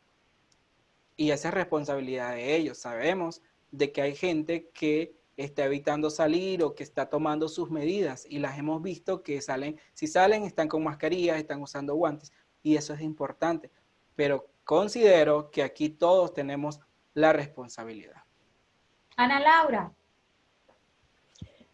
y esa es responsabilidad de ellos. Sabemos de que hay gente que está evitando salir o que está tomando sus medidas y las hemos visto que salen, si salen están con mascarillas, están usando guantes y eso es importante. Pero considero que aquí todos tenemos la responsabilidad. Ana Laura.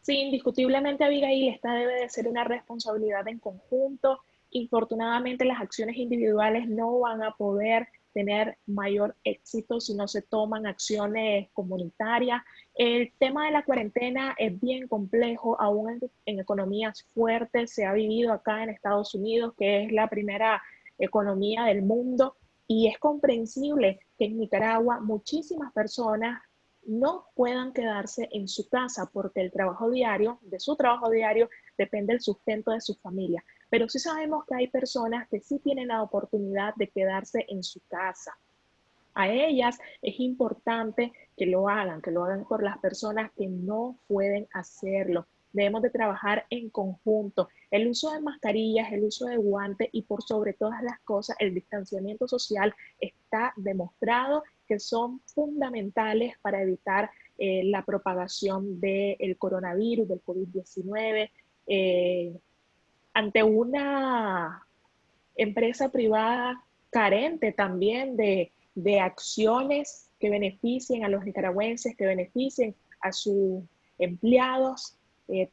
Sí, indiscutiblemente Abigail, esta debe de ser una responsabilidad en conjunto. Infortunadamente las acciones individuales no van a poder tener mayor éxito si no se toman acciones comunitarias. El tema de la cuarentena es bien complejo, aún en, economías fuertes. Se ha vivido acá en Estados Unidos, que es la primera economía del mundo, y es comprensible que en Nicaragua muchísimas personas no puedan quedarse en su casa porque el trabajo diario, de su trabajo diario, depende del sustento de su familia. Pero sí sabemos que hay personas que sí tienen la oportunidad de quedarse en su casa. A ellas es importante que lo hagan, que lo hagan por las personas que no pueden hacerlo. Debemos de trabajar en conjunto. El uso de mascarillas, el uso de guantes y por sobre todas las cosas, el distanciamiento social está demostrado que son fundamentales para evitar eh, la propagación del coronavirus, del COVID-19. Eh, ante una empresa privada carente también de, acciones que beneficien a los nicaragüenses, que beneficien a sus empleados, eh,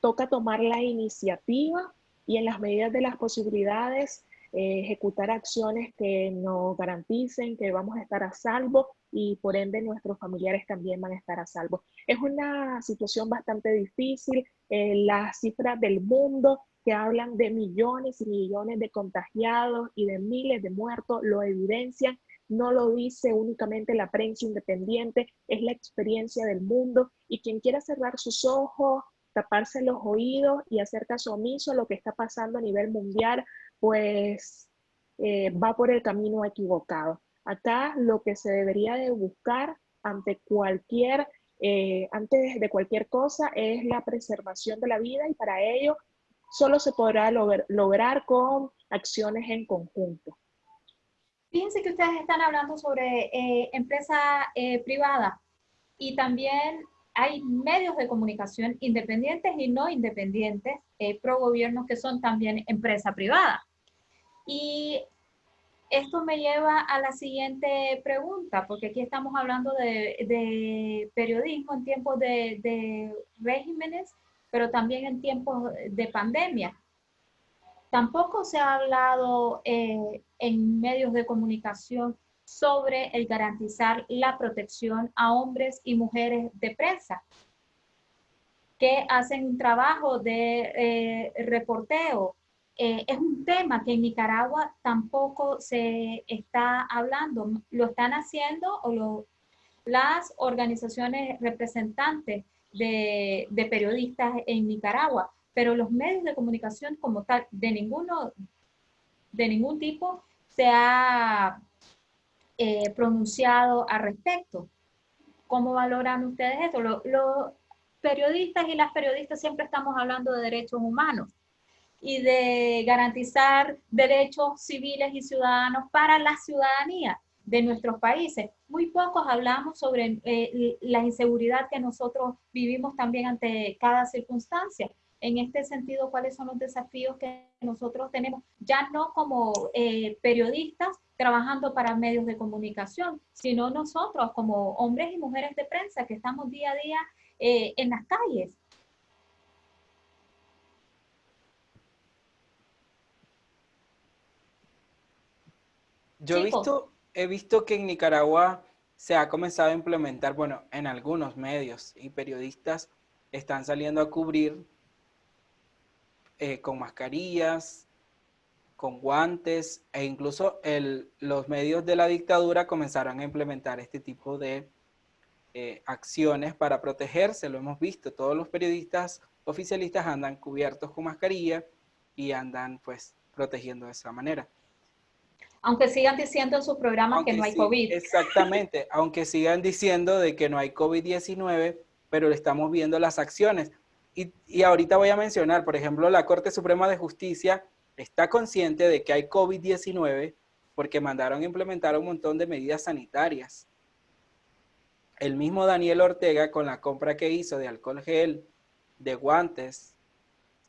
toca tomar la iniciativa y en las medidas de las posibilidades eh, ejecutar acciones que nos garanticen que vamos a estar a salvo y por ende nuestros familiares también van a estar a salvo. Es una situación bastante difícil. Eh, las cifras del mundo que hablan de millones y millones de contagiados y de miles de muertos, lo evidencian. No lo dice únicamente la prensa independiente, es la experiencia del mundo. Y quien quiera cerrar sus ojos, taparse los oídos y hacer caso omiso a lo que está pasando a nivel mundial, pues eh, va por el camino equivocado. Acá lo que se debería de buscar ante cualquier, eh, antes de cualquier cosa es la preservación de la vida y para ello solo se podrá lograr con acciones en conjunto. Fíjense que ustedes están hablando sobre eh, empresa eh, privada y también hay medios de comunicación independientes y no independientes eh, pro gobierno que son también empresa privada. Y esto me lleva a la siguiente pregunta, porque aquí estamos hablando de, periodismo en tiempos de, de regímenes pero también en tiempos de pandemia. Tampoco se ha hablado eh, en medios de comunicación sobre el garantizar la protección a hombres y mujeres de prensa que hacen un trabajo de eh, reporteo. Eh, es un tema que en Nicaragua tampoco se está hablando. Lo están haciendo o lo, las organizaciones representantes de, periodistas en Nicaragua, pero los medios de comunicación como tal, de ninguno, de ningún tipo, se ha eh, pronunciado al respecto. ¿Cómo valoran ustedes esto? Los periodistas y las periodistas siempre estamos hablando de derechos humanos y de garantizar derechos civiles y ciudadanos para la ciudadanía de nuestros países. Muy pocos hablamos sobre eh, la inseguridad que nosotros vivimos también ante cada circunstancia. En este sentido, ¿cuáles son los desafíos que nosotros tenemos? Ya no como eh, periodistas trabajando para medios de comunicación, sino nosotros como hombres y mujeres de prensa que estamos día a día eh, en las calles. Yo he visto he visto que en Nicaragua se ha comenzado a implementar, bueno, en algunos medios y periodistas están saliendo a cubrir eh, con mascarillas, con guantes e incluso los medios de la dictadura comenzaron a implementar este tipo de eh, acciones para protegerse, lo hemos visto, todos los periodistas oficialistas andan cubiertos con mascarilla y andan pues protegiendo de esa manera. Aunque sigan diciendo en sus programas que no hay COVID. Exactamente, aunque sigan diciendo de que no hay COVID-19, pero estamos viendo las acciones. Y, y, ahorita voy a mencionar, por ejemplo, la Corte Suprema de Justicia está consciente de que hay COVID-19 porque mandaron a implementar un montón de medidas sanitarias. El mismo Daniel Ortega con la compra que hizo de alcohol gel, de guantes,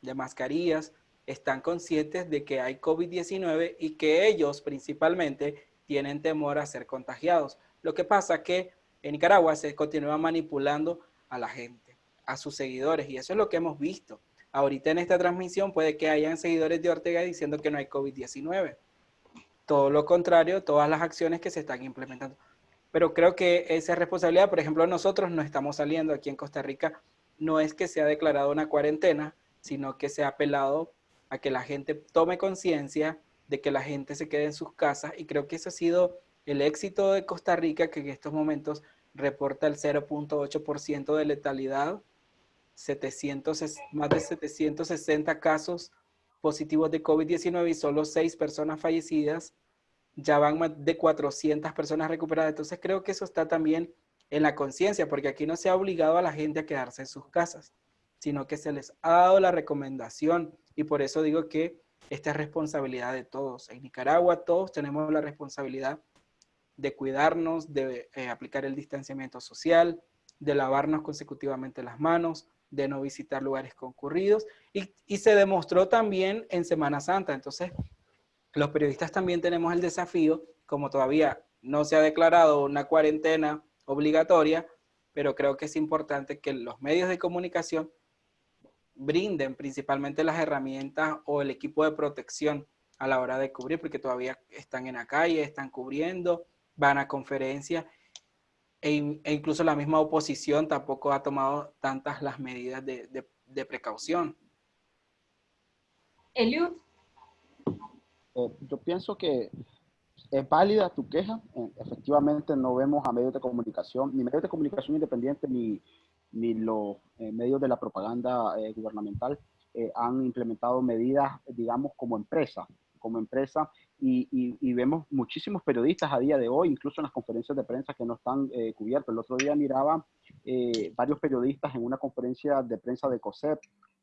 de mascarillas, están conscientes de que hay COVID-19 y que ellos principalmente tienen temor a ser contagiados. Lo que pasa que en Nicaragua se continúa manipulando a la gente, a sus seguidores, y eso es lo que hemos visto. Ahorita en esta transmisión puede que hayan seguidores de Ortega diciendo que no hay COVID-19. Todo lo contrario, todas las acciones que se están implementando. Pero creo que esa responsabilidad, por ejemplo, nosotros no estamos saliendo aquí en Costa Rica, no es que se ha declarado una cuarentena, sino que se ha apelado a que la gente tome conciencia de que la gente se quede en sus casas y creo que ese ha sido el éxito de Costa Rica que en estos momentos reporta el 0.8% de letalidad, 700, más de 760 casos positivos de COVID-19 y solo 6 personas fallecidas, ya van más de 400 personas recuperadas. Entonces creo que eso está también en la conciencia, porque aquí no se ha obligado a la gente a quedarse en sus casas, sino que se les ha dado la recomendación y por eso digo que esta es responsabilidad de todos. En Nicaragua todos tenemos la responsabilidad de cuidarnos, de eh, aplicar el distanciamiento social, de lavarnos consecutivamente las manos, de no visitar lugares concurridos y, y se demostró también en Semana Santa. Entonces, los periodistas también tenemos el desafío, como todavía no se ha declarado una cuarentena obligatoria, pero creo que es importante que los medios de comunicación brinden principalmente las herramientas o el equipo de protección a la hora de cubrir, porque todavía están en la calle, están cubriendo, van a conferencias, e, e incluso la misma oposición tampoco ha tomado tantas las medidas de, de, precaución. Eliud. Eh, yo pienso que es válida tu queja. Eh, efectivamente no vemos a medios de comunicación, ni medios de comunicación independientes, ni, ni los eh, medios de la propaganda eh, gubernamental eh, han implementado medidas, digamos, como empresa, como empresa, y, y, vemos muchísimos periodistas a día de hoy, incluso en las conferencias de prensa que no están cubiertos. El otro día miraba varios periodistas en una conferencia de prensa de COSEP,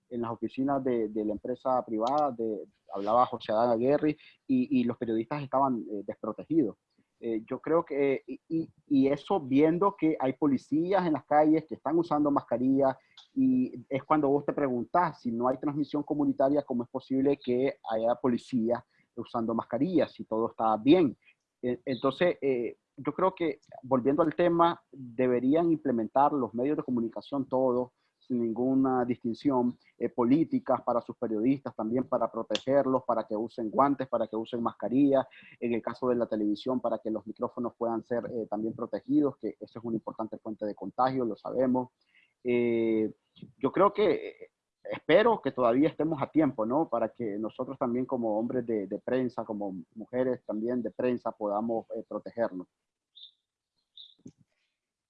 en las oficinas de, la empresa privada, de, hablaba José Adán Aguirre, y los periodistas estaban desprotegidos. Eh, yo creo que, y, eso viendo que hay policías en las calles que están usando mascarilla y es cuando vos te preguntas si no hay transmisión comunitaria, ¿cómo es posible que haya policías usando mascarillas si todo está bien? E, entonces, eh, yo creo que volviendo al tema, deberían implementar los medios de comunicación todos, sin ninguna distinción, eh, políticas para sus periodistas, también para protegerlos, para que usen guantes, para que usen mascarilla, en el caso de la televisión, para que los micrófonos puedan ser eh, también protegidos, que eso es una importante fuente de contagio, lo sabemos. Eh, yo creo que espero que todavía estemos a tiempo, ¿no? Para que nosotros también como hombres de, de prensa, como mujeres también de prensa, podamos protegernos.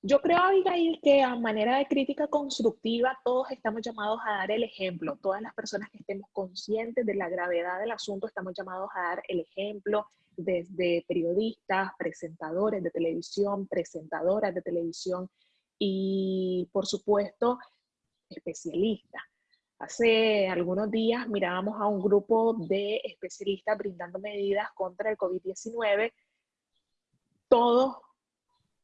Yo creo, Abigail, que a manera de crítica constructiva todos estamos llamados a dar el ejemplo. Todas las personas que estemos conscientes de la gravedad del asunto estamos llamados a dar el ejemplo desde periodistas, presentadores de televisión, presentadoras de televisión y, por supuesto, especialistas. Hace algunos días mirábamos a un grupo de especialistas brindando medidas contra el COVID-19. Todos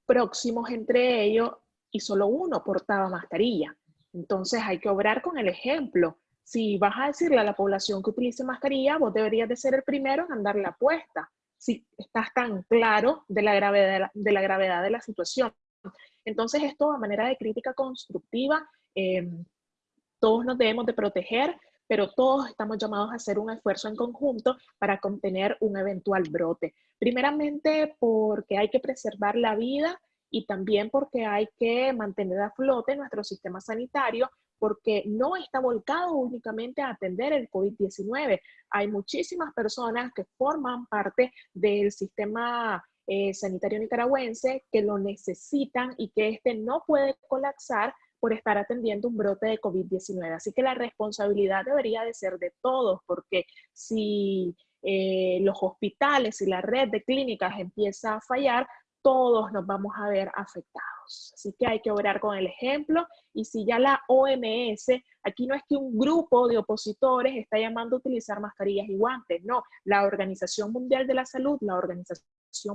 próximos entre ellos y solo uno portaba mascarilla. Entonces hay que obrar con el ejemplo. Si vas a decirle a la población que utilice mascarilla, vos deberías de ser el primero en andar la apuesta, si estás tan claro de la gravedad de la, gravedad de la situación. Entonces esto a manera de crítica constructiva, em, todos nos debemos de proteger, pero todos estamos llamados a hacer un esfuerzo en conjunto para contener un eventual brote. Primeramente porque hay que preservar la vida y también porque hay que mantener a flote nuestro sistema sanitario porque no está volcado únicamente a atender el COVID-19. Hay muchísimas personas que forman parte del sistema eh, sanitario nicaragüense que lo necesitan y que este no puede colapsar por estar atendiendo un brote de COVID-19. Así que la responsabilidad debería de ser de todos, porque si eh, los hospitales y la red de clínicas empieza a fallar, todos nos vamos a ver afectados. Así que hay que orar con el ejemplo y si ya la OMS, aquí no es que un grupo de opositores está llamando a utilizar mascarillas y guantes, no, la Organización Mundial de la Salud, la Organización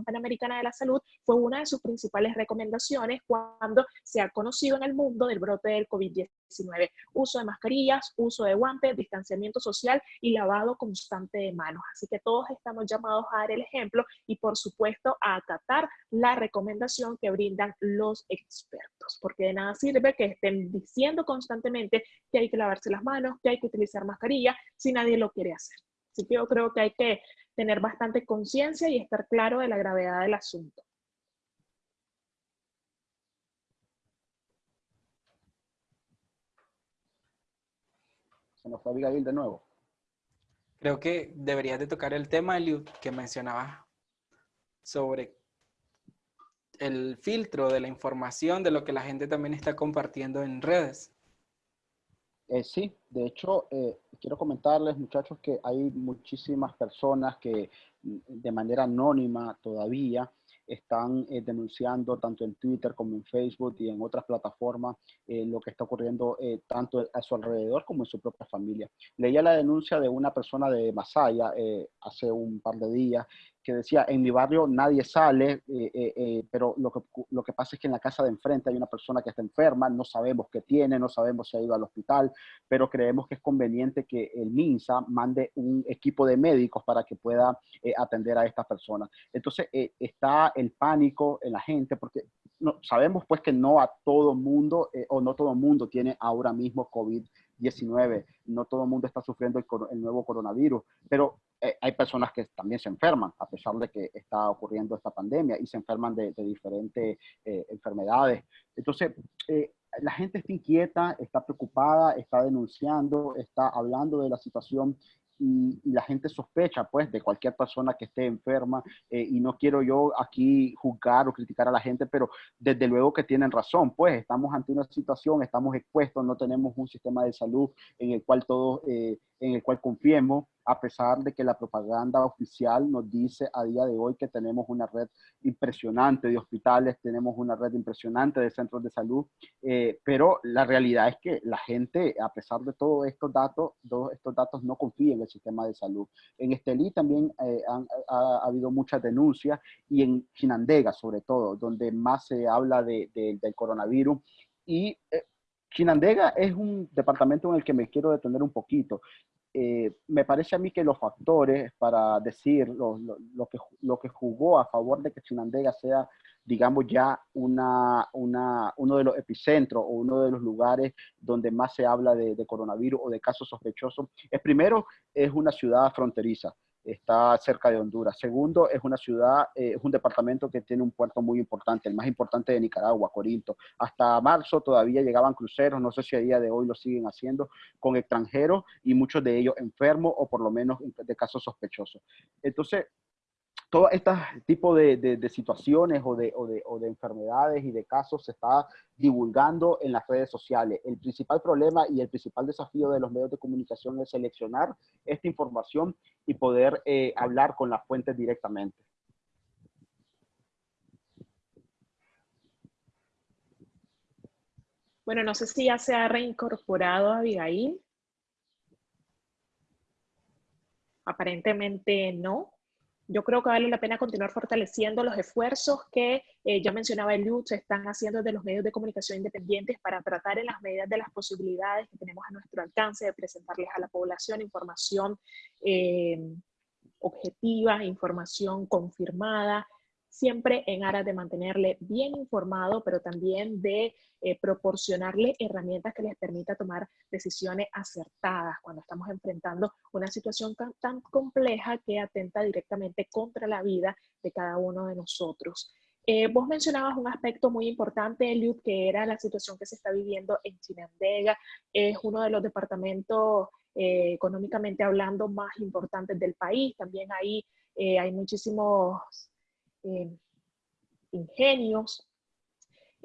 Panamericana de la Salud fue una de sus principales recomendaciones cuando se ha conocido en el mundo del brote del COVID-19. Uso de mascarillas, uso de guantes, distanciamiento social y lavado constante de manos. Así que todos estamos llamados a dar el ejemplo y por supuesto a acatar la recomendación que brindan los expertos, porque de nada sirve que estén diciendo constantemente que hay que lavarse las manos, que hay que utilizar mascarilla, si nadie lo quiere hacer. Así que yo creo que hay que tener bastante conciencia y estar claro de la gravedad del asunto. Se nos fue Abigail de nuevo. Creo que deberías de tocar el tema, Eliud, que mencionabas sobre el filtro de la información, de lo que la gente también está compartiendo en redes. Eh, sí, de hecho, eh, quiero comentarles, muchachos, que hay muchísimas personas que mm, de manera anónima todavía están eh, denunciando tanto en Twitter como en Facebook y en otras plataformas lo que está ocurriendo tanto a su alrededor como en su propia familia. Leía la denuncia de una persona de Masaya hace un par de días que decía, en mi barrio nadie sale, eh, eh, eh, pero lo que, lo que pasa es que en la casa de enfrente hay una persona que está enferma, no sabemos qué tiene, no sabemos si ha ido al hospital, pero creemos que es conveniente que el MINSA mande un equipo de médicos para que pueda atender a esta persona. Entonces está el pánico en la gente, porque no, sabemos pues que no a todo mundo, o no todo mundo tiene ahora mismo COVID-19, no todo el mundo está sufriendo el, el nuevo coronavirus, pero eh, hay personas que también se enferman, a pesar de que está ocurriendo esta pandemia, y se enferman de, diferentes eh, enfermedades. Entonces, eh, la gente está inquieta, está preocupada, está denunciando, está hablando de la situación y, la gente sospecha pues de cualquier persona que esté enferma eh, y no quiero yo aquí juzgar o criticar a la gente, pero desde luego que tienen razón, pues estamos ante una situación, estamos expuestos, no tenemos un sistema de salud en el cual todos, eh, en el cual confiemos, a pesar de que la propaganda oficial nos dice a día de hoy que tenemos una red impresionante de hospitales, tenemos una red impresionante de centros de salud, eh, pero la realidad es que la gente, a pesar de todos estos datos, todos estos datos no confían en el sistema de salud. En Estelí también eh, ha, habido muchas denuncias y en Chinandega sobre todo, donde más se habla de, del coronavirus y eh, Chinandega es un departamento en el que me quiero detener un poquito. Eh, me parece a mí que los factores para decir lo, que, jugó a favor de que Chinandega sea, digamos, ya una, uno de los epicentros o uno de los lugares donde más se habla de, de coronavirus o de casos sospechosos, es primero, es una ciudad fronteriza está cerca de Honduras. Segundo, es una ciudad, eh, es un departamento que tiene un puerto muy importante, el más importante de Nicaragua, Corinto. Hasta marzo todavía llegaban cruceros, no sé si a día de hoy lo siguen haciendo, con extranjeros y muchos de ellos enfermos o por lo menos de casos sospechosos. Entonces, todo este tipo de, de, situaciones o de, o, o de, enfermedades y de casos se está divulgando en las redes sociales. El principal problema y el principal desafío de los medios de comunicación es seleccionar esta información y poder eh, hablar con las fuentes directamente. Bueno, no sé si ya se ha reincorporado Abigail. Aparentemente no yo creo que vale la pena continuar fortaleciendo los esfuerzos que eh, ya mencionaba Eliud, se están haciendo desde los medios de comunicación independientes para tratar en las medidas de las posibilidades que tenemos a nuestro alcance de presentarles a la población información eh, objetiva, información confirmada, siempre en aras de mantenerle bien informado, pero también de eh, proporcionarle herramientas que les permita tomar decisiones acertadas cuando estamos enfrentando una situación tan, compleja que atenta directamente contra la vida de cada uno de nosotros. Eh, vos mencionabas un aspecto muy importante, Eliud, que era la situación que se está viviendo en Chinandega. Es uno de los departamentos eh, económicamente hablando más importantes del país. También ahí hay muchísimos ingenios.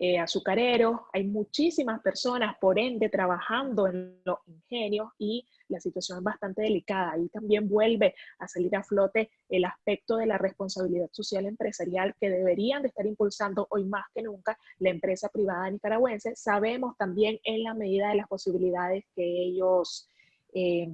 eh, azucareros, hay muchísimas personas, por ende, trabajando en los ingenios y la situación es bastante delicada. Ahí también vuelve a salir a flote el aspecto de la responsabilidad social empresarial que deberían de estar impulsando hoy más que nunca la empresa privada nicaragüense. Sabemos también en la medida de las posibilidades que ellos eh,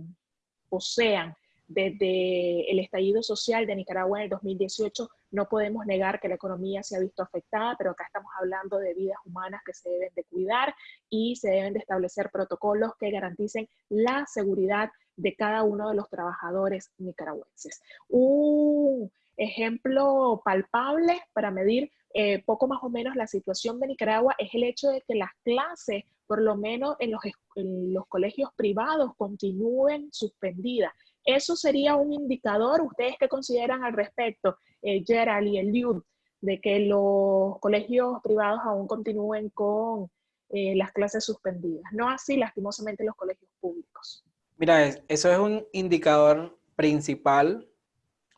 posean desde el estallido social de Nicaragua en el 2018, no podemos negar que la economía se ha visto afectada, pero acá estamos hablando de vidas humanas que se deben de cuidar y se deben de establecer protocolos que garanticen la seguridad de cada uno de los trabajadores nicaragüenses. Un ejemplo palpable para medir eh, poco más o menos la situación de Nicaragua es el hecho de que las clases, por lo menos en los, en los colegios privados, continúen suspendidas. Eso sería un indicador, ¿ustedes qué consideran al respecto, eh, Gerald y Eliud, de que los colegios privados aún continúen con eh, las clases suspendidas? No así, lastimosamente, los colegios públicos. Mira, eso es un indicador principal,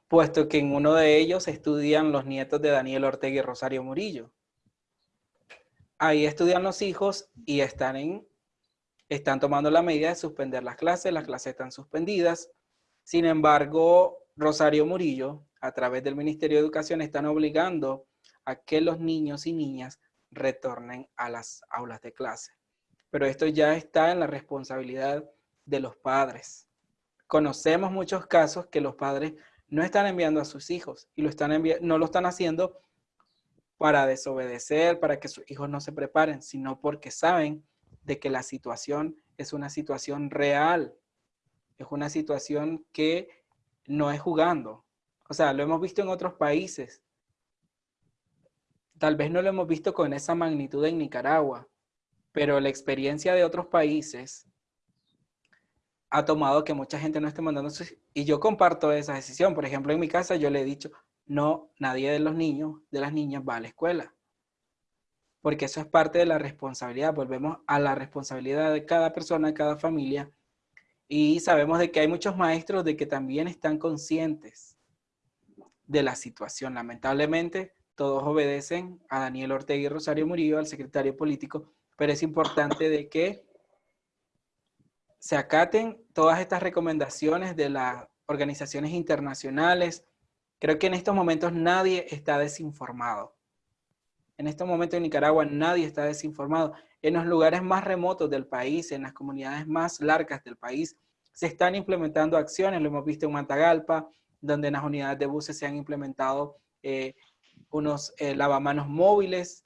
puesto que en uno de ellos estudian los nietos de Daniel Ortega y Rosario Murillo. Ahí estudian los hijos y están tomando la medida de suspender las clases, las clases están suspendidas, sin embargo, Rosario Murillo, a través del Ministerio de Educación, están obligando a que los niños y niñas retornen a las aulas de clase. Pero esto ya está en la responsabilidad de los padres. Conocemos muchos casos que los padres no están enviando a sus hijos y lo están no lo están haciendo para desobedecer, para que sus hijos no se preparen, sino porque saben de que la situación es una situación real es una situación que no es jugando. O sea, lo hemos visto en otros países. Tal vez no lo hemos visto con esa magnitud en Nicaragua, pero la experiencia de otros países ha tomado que mucha gente no esté mandando sus... Y yo comparto esa decisión. Por ejemplo, en mi casa yo le he dicho, no, nadie de los niños, de las niñas va a la escuela. Porque eso es parte de la responsabilidad. Volvemos a la responsabilidad de cada persona, de cada familia, y sabemos de que hay muchos maestros de que también están conscientes de la situación. Lamentablemente, todos obedecen a Daniel Ortega y Rosario Murillo, al secretario político, pero es importante de que se acaten todas estas recomendaciones de las organizaciones internacionales. Creo que en estos momentos nadie está desinformado. En estos momentos en Nicaragua nadie está desinformado en los lugares más remotos del país, en las comunidades más largas del país, se están implementando acciones, lo hemos visto en Mantagalpa, donde en las unidades de buses se han implementado eh, unos eh, lavamanos móviles.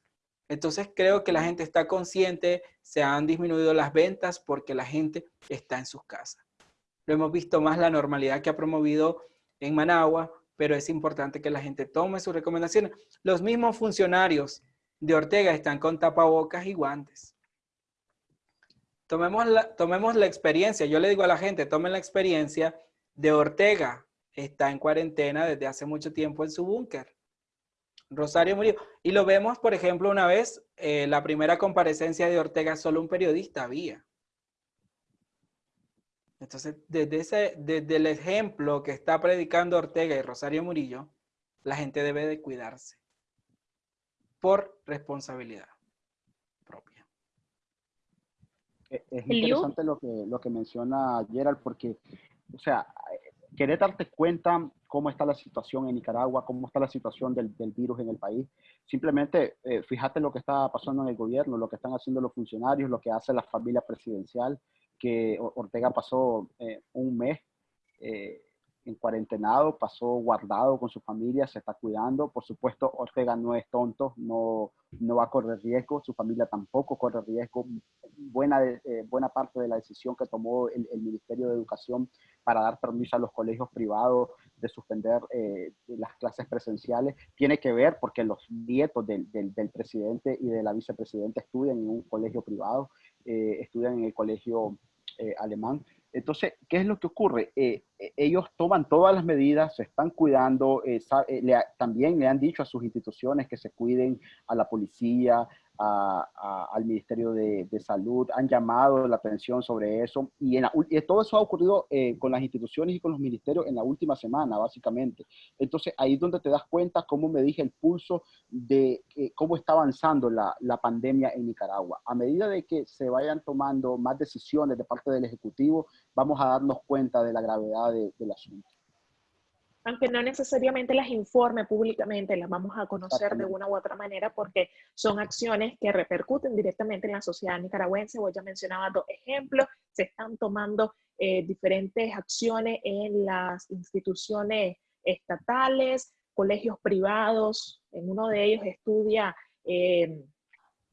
Entonces creo que la gente está consciente, se han disminuido las ventas porque la gente está en sus casas. Lo hemos visto más la normalidad que ha promovido en Managua, pero es importante que la gente tome sus recomendaciones. Los mismos funcionarios de Ortega están con tapabocas y guantes. Tomemos la, tomemos la experiencia, yo le digo a la gente, tomen la experiencia de Ortega, está en cuarentena desde hace mucho tiempo en su búnker. Rosario murió. Y lo vemos, por ejemplo, una vez, eh, la primera comparecencia de Ortega, solo un periodista había. Entonces, desde, ese, desde el ejemplo que está predicando Ortega y Rosario Murillo, la gente debe de cuidarse por responsabilidad propia. E, es interesante lo que, lo que menciona Gerald porque, o sea, querer darte cuenta cómo está la situación en Nicaragua, cómo está la situación del, del virus en el país. Simplemente eh, fíjate lo que está pasando en el gobierno, lo que están haciendo los funcionarios, lo que hace la familia presidencial, que Ortega pasó eh, un mes eh, en cuarentenado, pasó guardado con su familia, se está cuidando. Por supuesto, Ortega no es tonto, no, no va a correr riesgo, su familia tampoco corre riesgo. Buena, eh, buena parte de la decisión que tomó el, Ministerio de Educación para dar permiso a los colegios privados de suspender eh, las clases presenciales tiene que ver porque los nietos del, del, presidente y de la vicepresidenta estudian en un colegio privado, eh, estudian en el colegio alemán. Entonces, ¿qué es lo que ocurre? Eh, eh, ellos toman todas las medidas, se están cuidando, eh, también le han dicho a sus instituciones que se cuiden a la policía, al Ministerio de, Salud, han llamado la atención sobre eso y, en todo eso ha ocurrido eh, con las instituciones y con los ministerios en la última semana, básicamente. Entonces, ahí es donde te das cuenta cómo me dije el pulso de eh, cómo está avanzando la, la, pandemia en Nicaragua. A medida de que se vayan tomando más decisiones de parte del Ejecutivo, vamos a darnos cuenta de la gravedad del asunto aunque no necesariamente las informe públicamente, las vamos a conocer de una u otra manera porque son acciones que repercuten directamente en la sociedad nicaragüense. Voy ya mencionaba dos ejemplos, se están tomando eh, diferentes acciones en las instituciones estatales, colegios privados, en uno de ellos estudia, eh,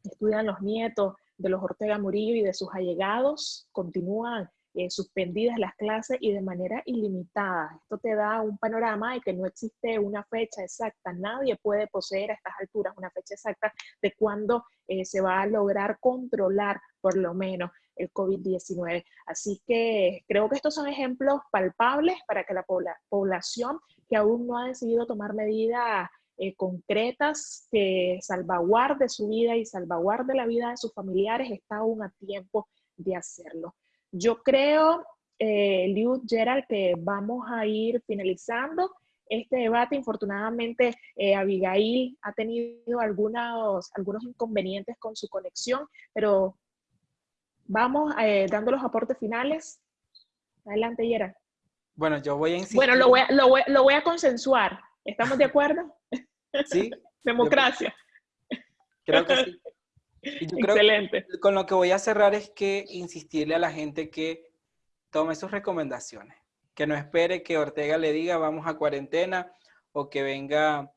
estudian los nietos de los Ortega Murillo y de sus allegados, continúan eh, suspendidas las clases y de manera ilimitada. Esto te da un panorama de que no existe una fecha exacta. Nadie puede poseer a estas alturas una fecha exacta de cuándo eh, se va a lograr controlar por lo menos el COVID-19. Así que creo que estos son ejemplos palpables para que la población que aún no ha decidido tomar medidas eh, concretas que salvaguarde su vida y salvaguarde la vida de sus familiares está aún a tiempo de hacerlo. Yo creo, eh, Liu Gerald, que vamos a ir finalizando este debate. Infortunadamente, eh, Abigail ha tenido algunos, algunos inconvenientes con su conexión, pero vamos eh, dando los aportes finales. Adelante, Gerald. Bueno, yo voy a insistir. Bueno, lo voy a, lo voy, lo voy a consensuar. ¿Estamos de acuerdo? Sí. Democracia. Creo que sí. Excelente. con lo que voy a cerrar es que insistirle a la gente que tome sus recomendaciones, que no espere que Ortega le diga vamos a cuarentena o que venga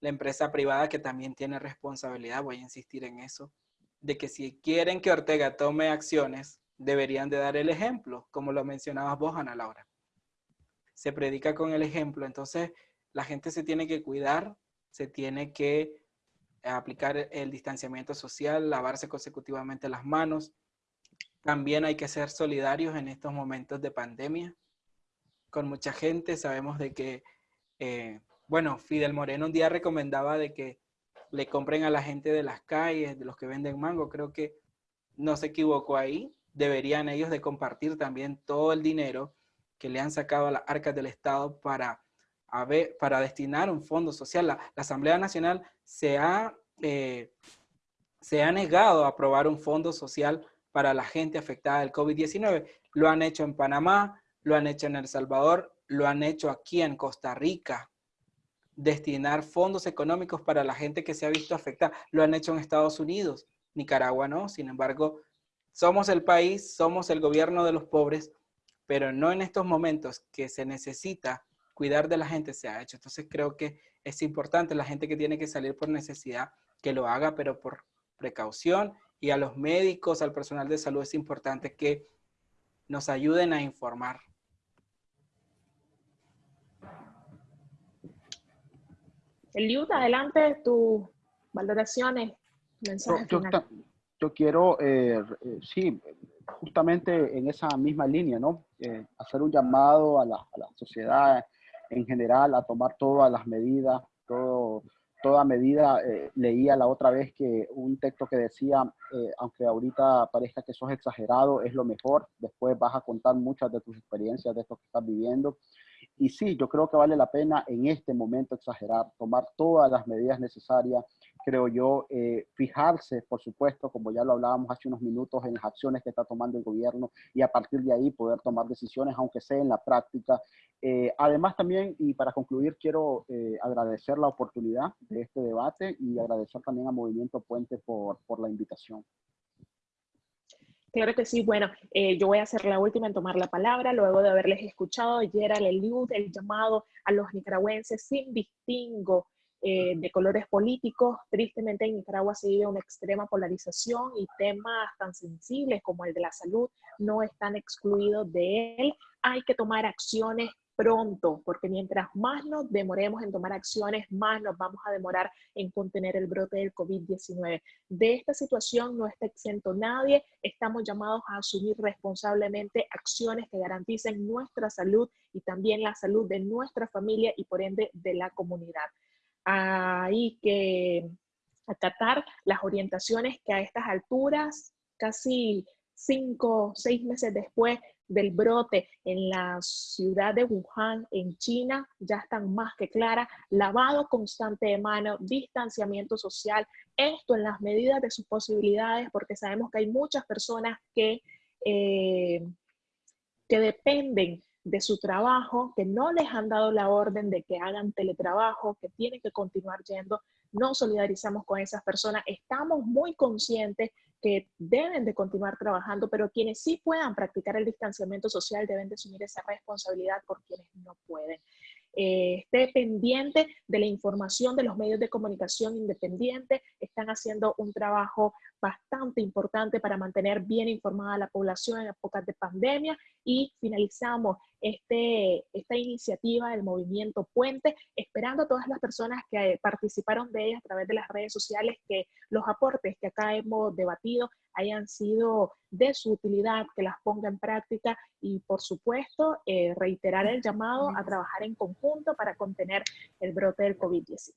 la empresa privada que también tiene responsabilidad, voy a insistir en eso, de que si quieren que Ortega tome acciones, deberían de dar el ejemplo, como lo mencionabas vos, Ana Laura. Se predica con el ejemplo, entonces la gente se tiene que cuidar, se tiene que aplicar el distanciamiento social, lavarse consecutivamente las manos. También hay que ser solidarios en estos momentos de pandemia con mucha gente. Sabemos de que, eh, bueno, Fidel Moreno un día recomendaba de que le compren a la gente de las calles, de los que venden mango. Creo que no se equivocó ahí. Deberían ellos de compartir también todo el dinero que le han sacado a las arcas del Estado para para destinar un fondo social. La, Asamblea Nacional se ha, eh, se ha negado a aprobar un fondo social para la gente afectada del COVID-19. Lo han hecho en Panamá, lo han hecho en El Salvador, lo han hecho aquí en Costa Rica. Destinar fondos económicos para la gente que se ha visto afectada. Lo han hecho en Estados Unidos. Nicaragua no. Sin embargo, somos el país, somos el gobierno de los pobres, pero no en estos momentos que se necesita cuidar de la gente se ha hecho. Entonces creo que es importante la gente que tiene que salir por necesidad que lo haga, pero por precaución. Y a los médicos, al personal de salud es importante que nos ayuden a informar. Eliud, adelante tus valoraciones, mensajes yo, yo, quiero, eh, eh, sí, justamente en esa misma línea, ¿no? Eh, hacer un llamado a la, a la sociedad en general a tomar todas las medidas, todo, toda medida. Eh, leía la otra vez que un texto que decía, eh, aunque ahorita parezca que sos exagerado, es lo mejor, después vas a contar muchas de tus experiencias de esto que estás viviendo. Y sí, yo creo que vale la pena en este momento exagerar, tomar todas las medidas necesarias creo yo, eh, fijarse, por supuesto, como ya lo hablábamos hace unos minutos, en las acciones que está tomando el gobierno y a partir de ahí poder tomar decisiones, aunque sea en la práctica. Eh, además también, y para concluir, quiero eh, agradecer la oportunidad de este debate y agradecer también a Movimiento Puente por, por la invitación. Claro que sí. Bueno, yo voy a ser la última en tomar la palabra luego de haberles escuchado ayer al Eliud, el llamado a los nicaragüenses sin distingo eh, de colores políticos. Tristemente en Nicaragua se vive una extrema polarización y temas tan sensibles como el de la salud no están excluidos de él. Hay que tomar acciones pronto, porque mientras más nos demoremos en tomar acciones, más nos vamos a demorar en contener el brote del COVID-19. De esta situación no está exento nadie, estamos llamados a asumir responsablemente acciones que garanticen nuestra salud y también la salud de nuestra familia y por ende de la comunidad hay que, acatar las orientaciones que a estas alturas, casi cinco, seis meses después del brote en la ciudad de Wuhan, en China, ya están más que claras. Lavado constante de manos, distanciamiento social, esto en las medidas de sus posibilidades, porque sabemos que hay muchas personas que, eh, que dependen de su trabajo, que no les han dado la orden de que hagan teletrabajo, que tienen que continuar yendo. No solidarizamos con esas personas. Estamos muy conscientes que deben de continuar trabajando, pero quienes sí puedan practicar el distanciamiento social deben de asumir esa responsabilidad por quienes no pueden. Eh, esté pendiente de la información de los medios de comunicación independientes, están haciendo un trabajo bastante importante para mantener bien informada a la población en épocas de pandemia y finalizamos este, esta iniciativa del movimiento Puente, esperando a todas las personas que participaron de ella a través de las redes sociales que los aportes que acá hemos debatido hayan sido de su utilidad, que las ponga en práctica y por supuesto eh, reiterar el llamado a trabajar en conjunto para contener el brote del COVID-19.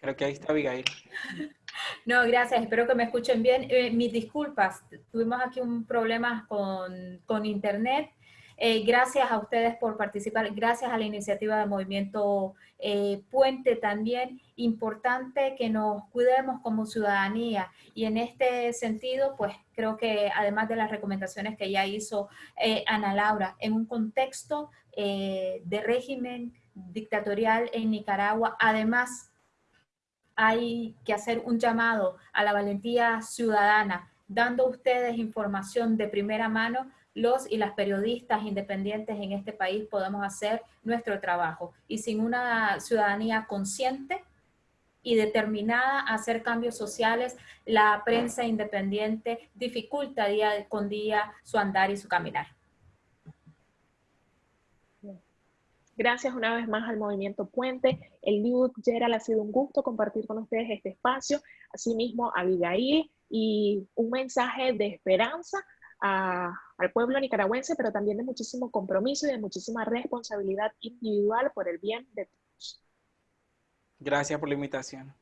Creo que ahí está Abigail. No, gracias. Espero que me escuchen bien. Eh, mis disculpas. Tuvimos aquí un problema con, con internet. Eh, gracias a ustedes por participar. Gracias a la iniciativa del Movimiento eh, Puente también. Importante que nos cuidemos como ciudadanía. Y en este sentido, pues creo que además de las recomendaciones que ya hizo Ana Laura, en un contexto de régimen dictatorial en Nicaragua, además hay que hacer un llamado a la valentía ciudadana, dando ustedes información de primera mano, los y las periodistas independientes en este país podemos hacer nuestro trabajo. Y sin una ciudadanía consciente y determinada a hacer cambios sociales, la prensa independiente dificulta día con día su andar y su caminar. Gracias una vez más al Movimiento Puente. El Liud Gerald ha sido un gusto compartir con ustedes este espacio. Asimismo, a Abigail y un mensaje de esperanza al pueblo nicaragüense, pero también de muchísimo compromiso y de muchísima responsabilidad individual por el bien de todos. Gracias por la invitación.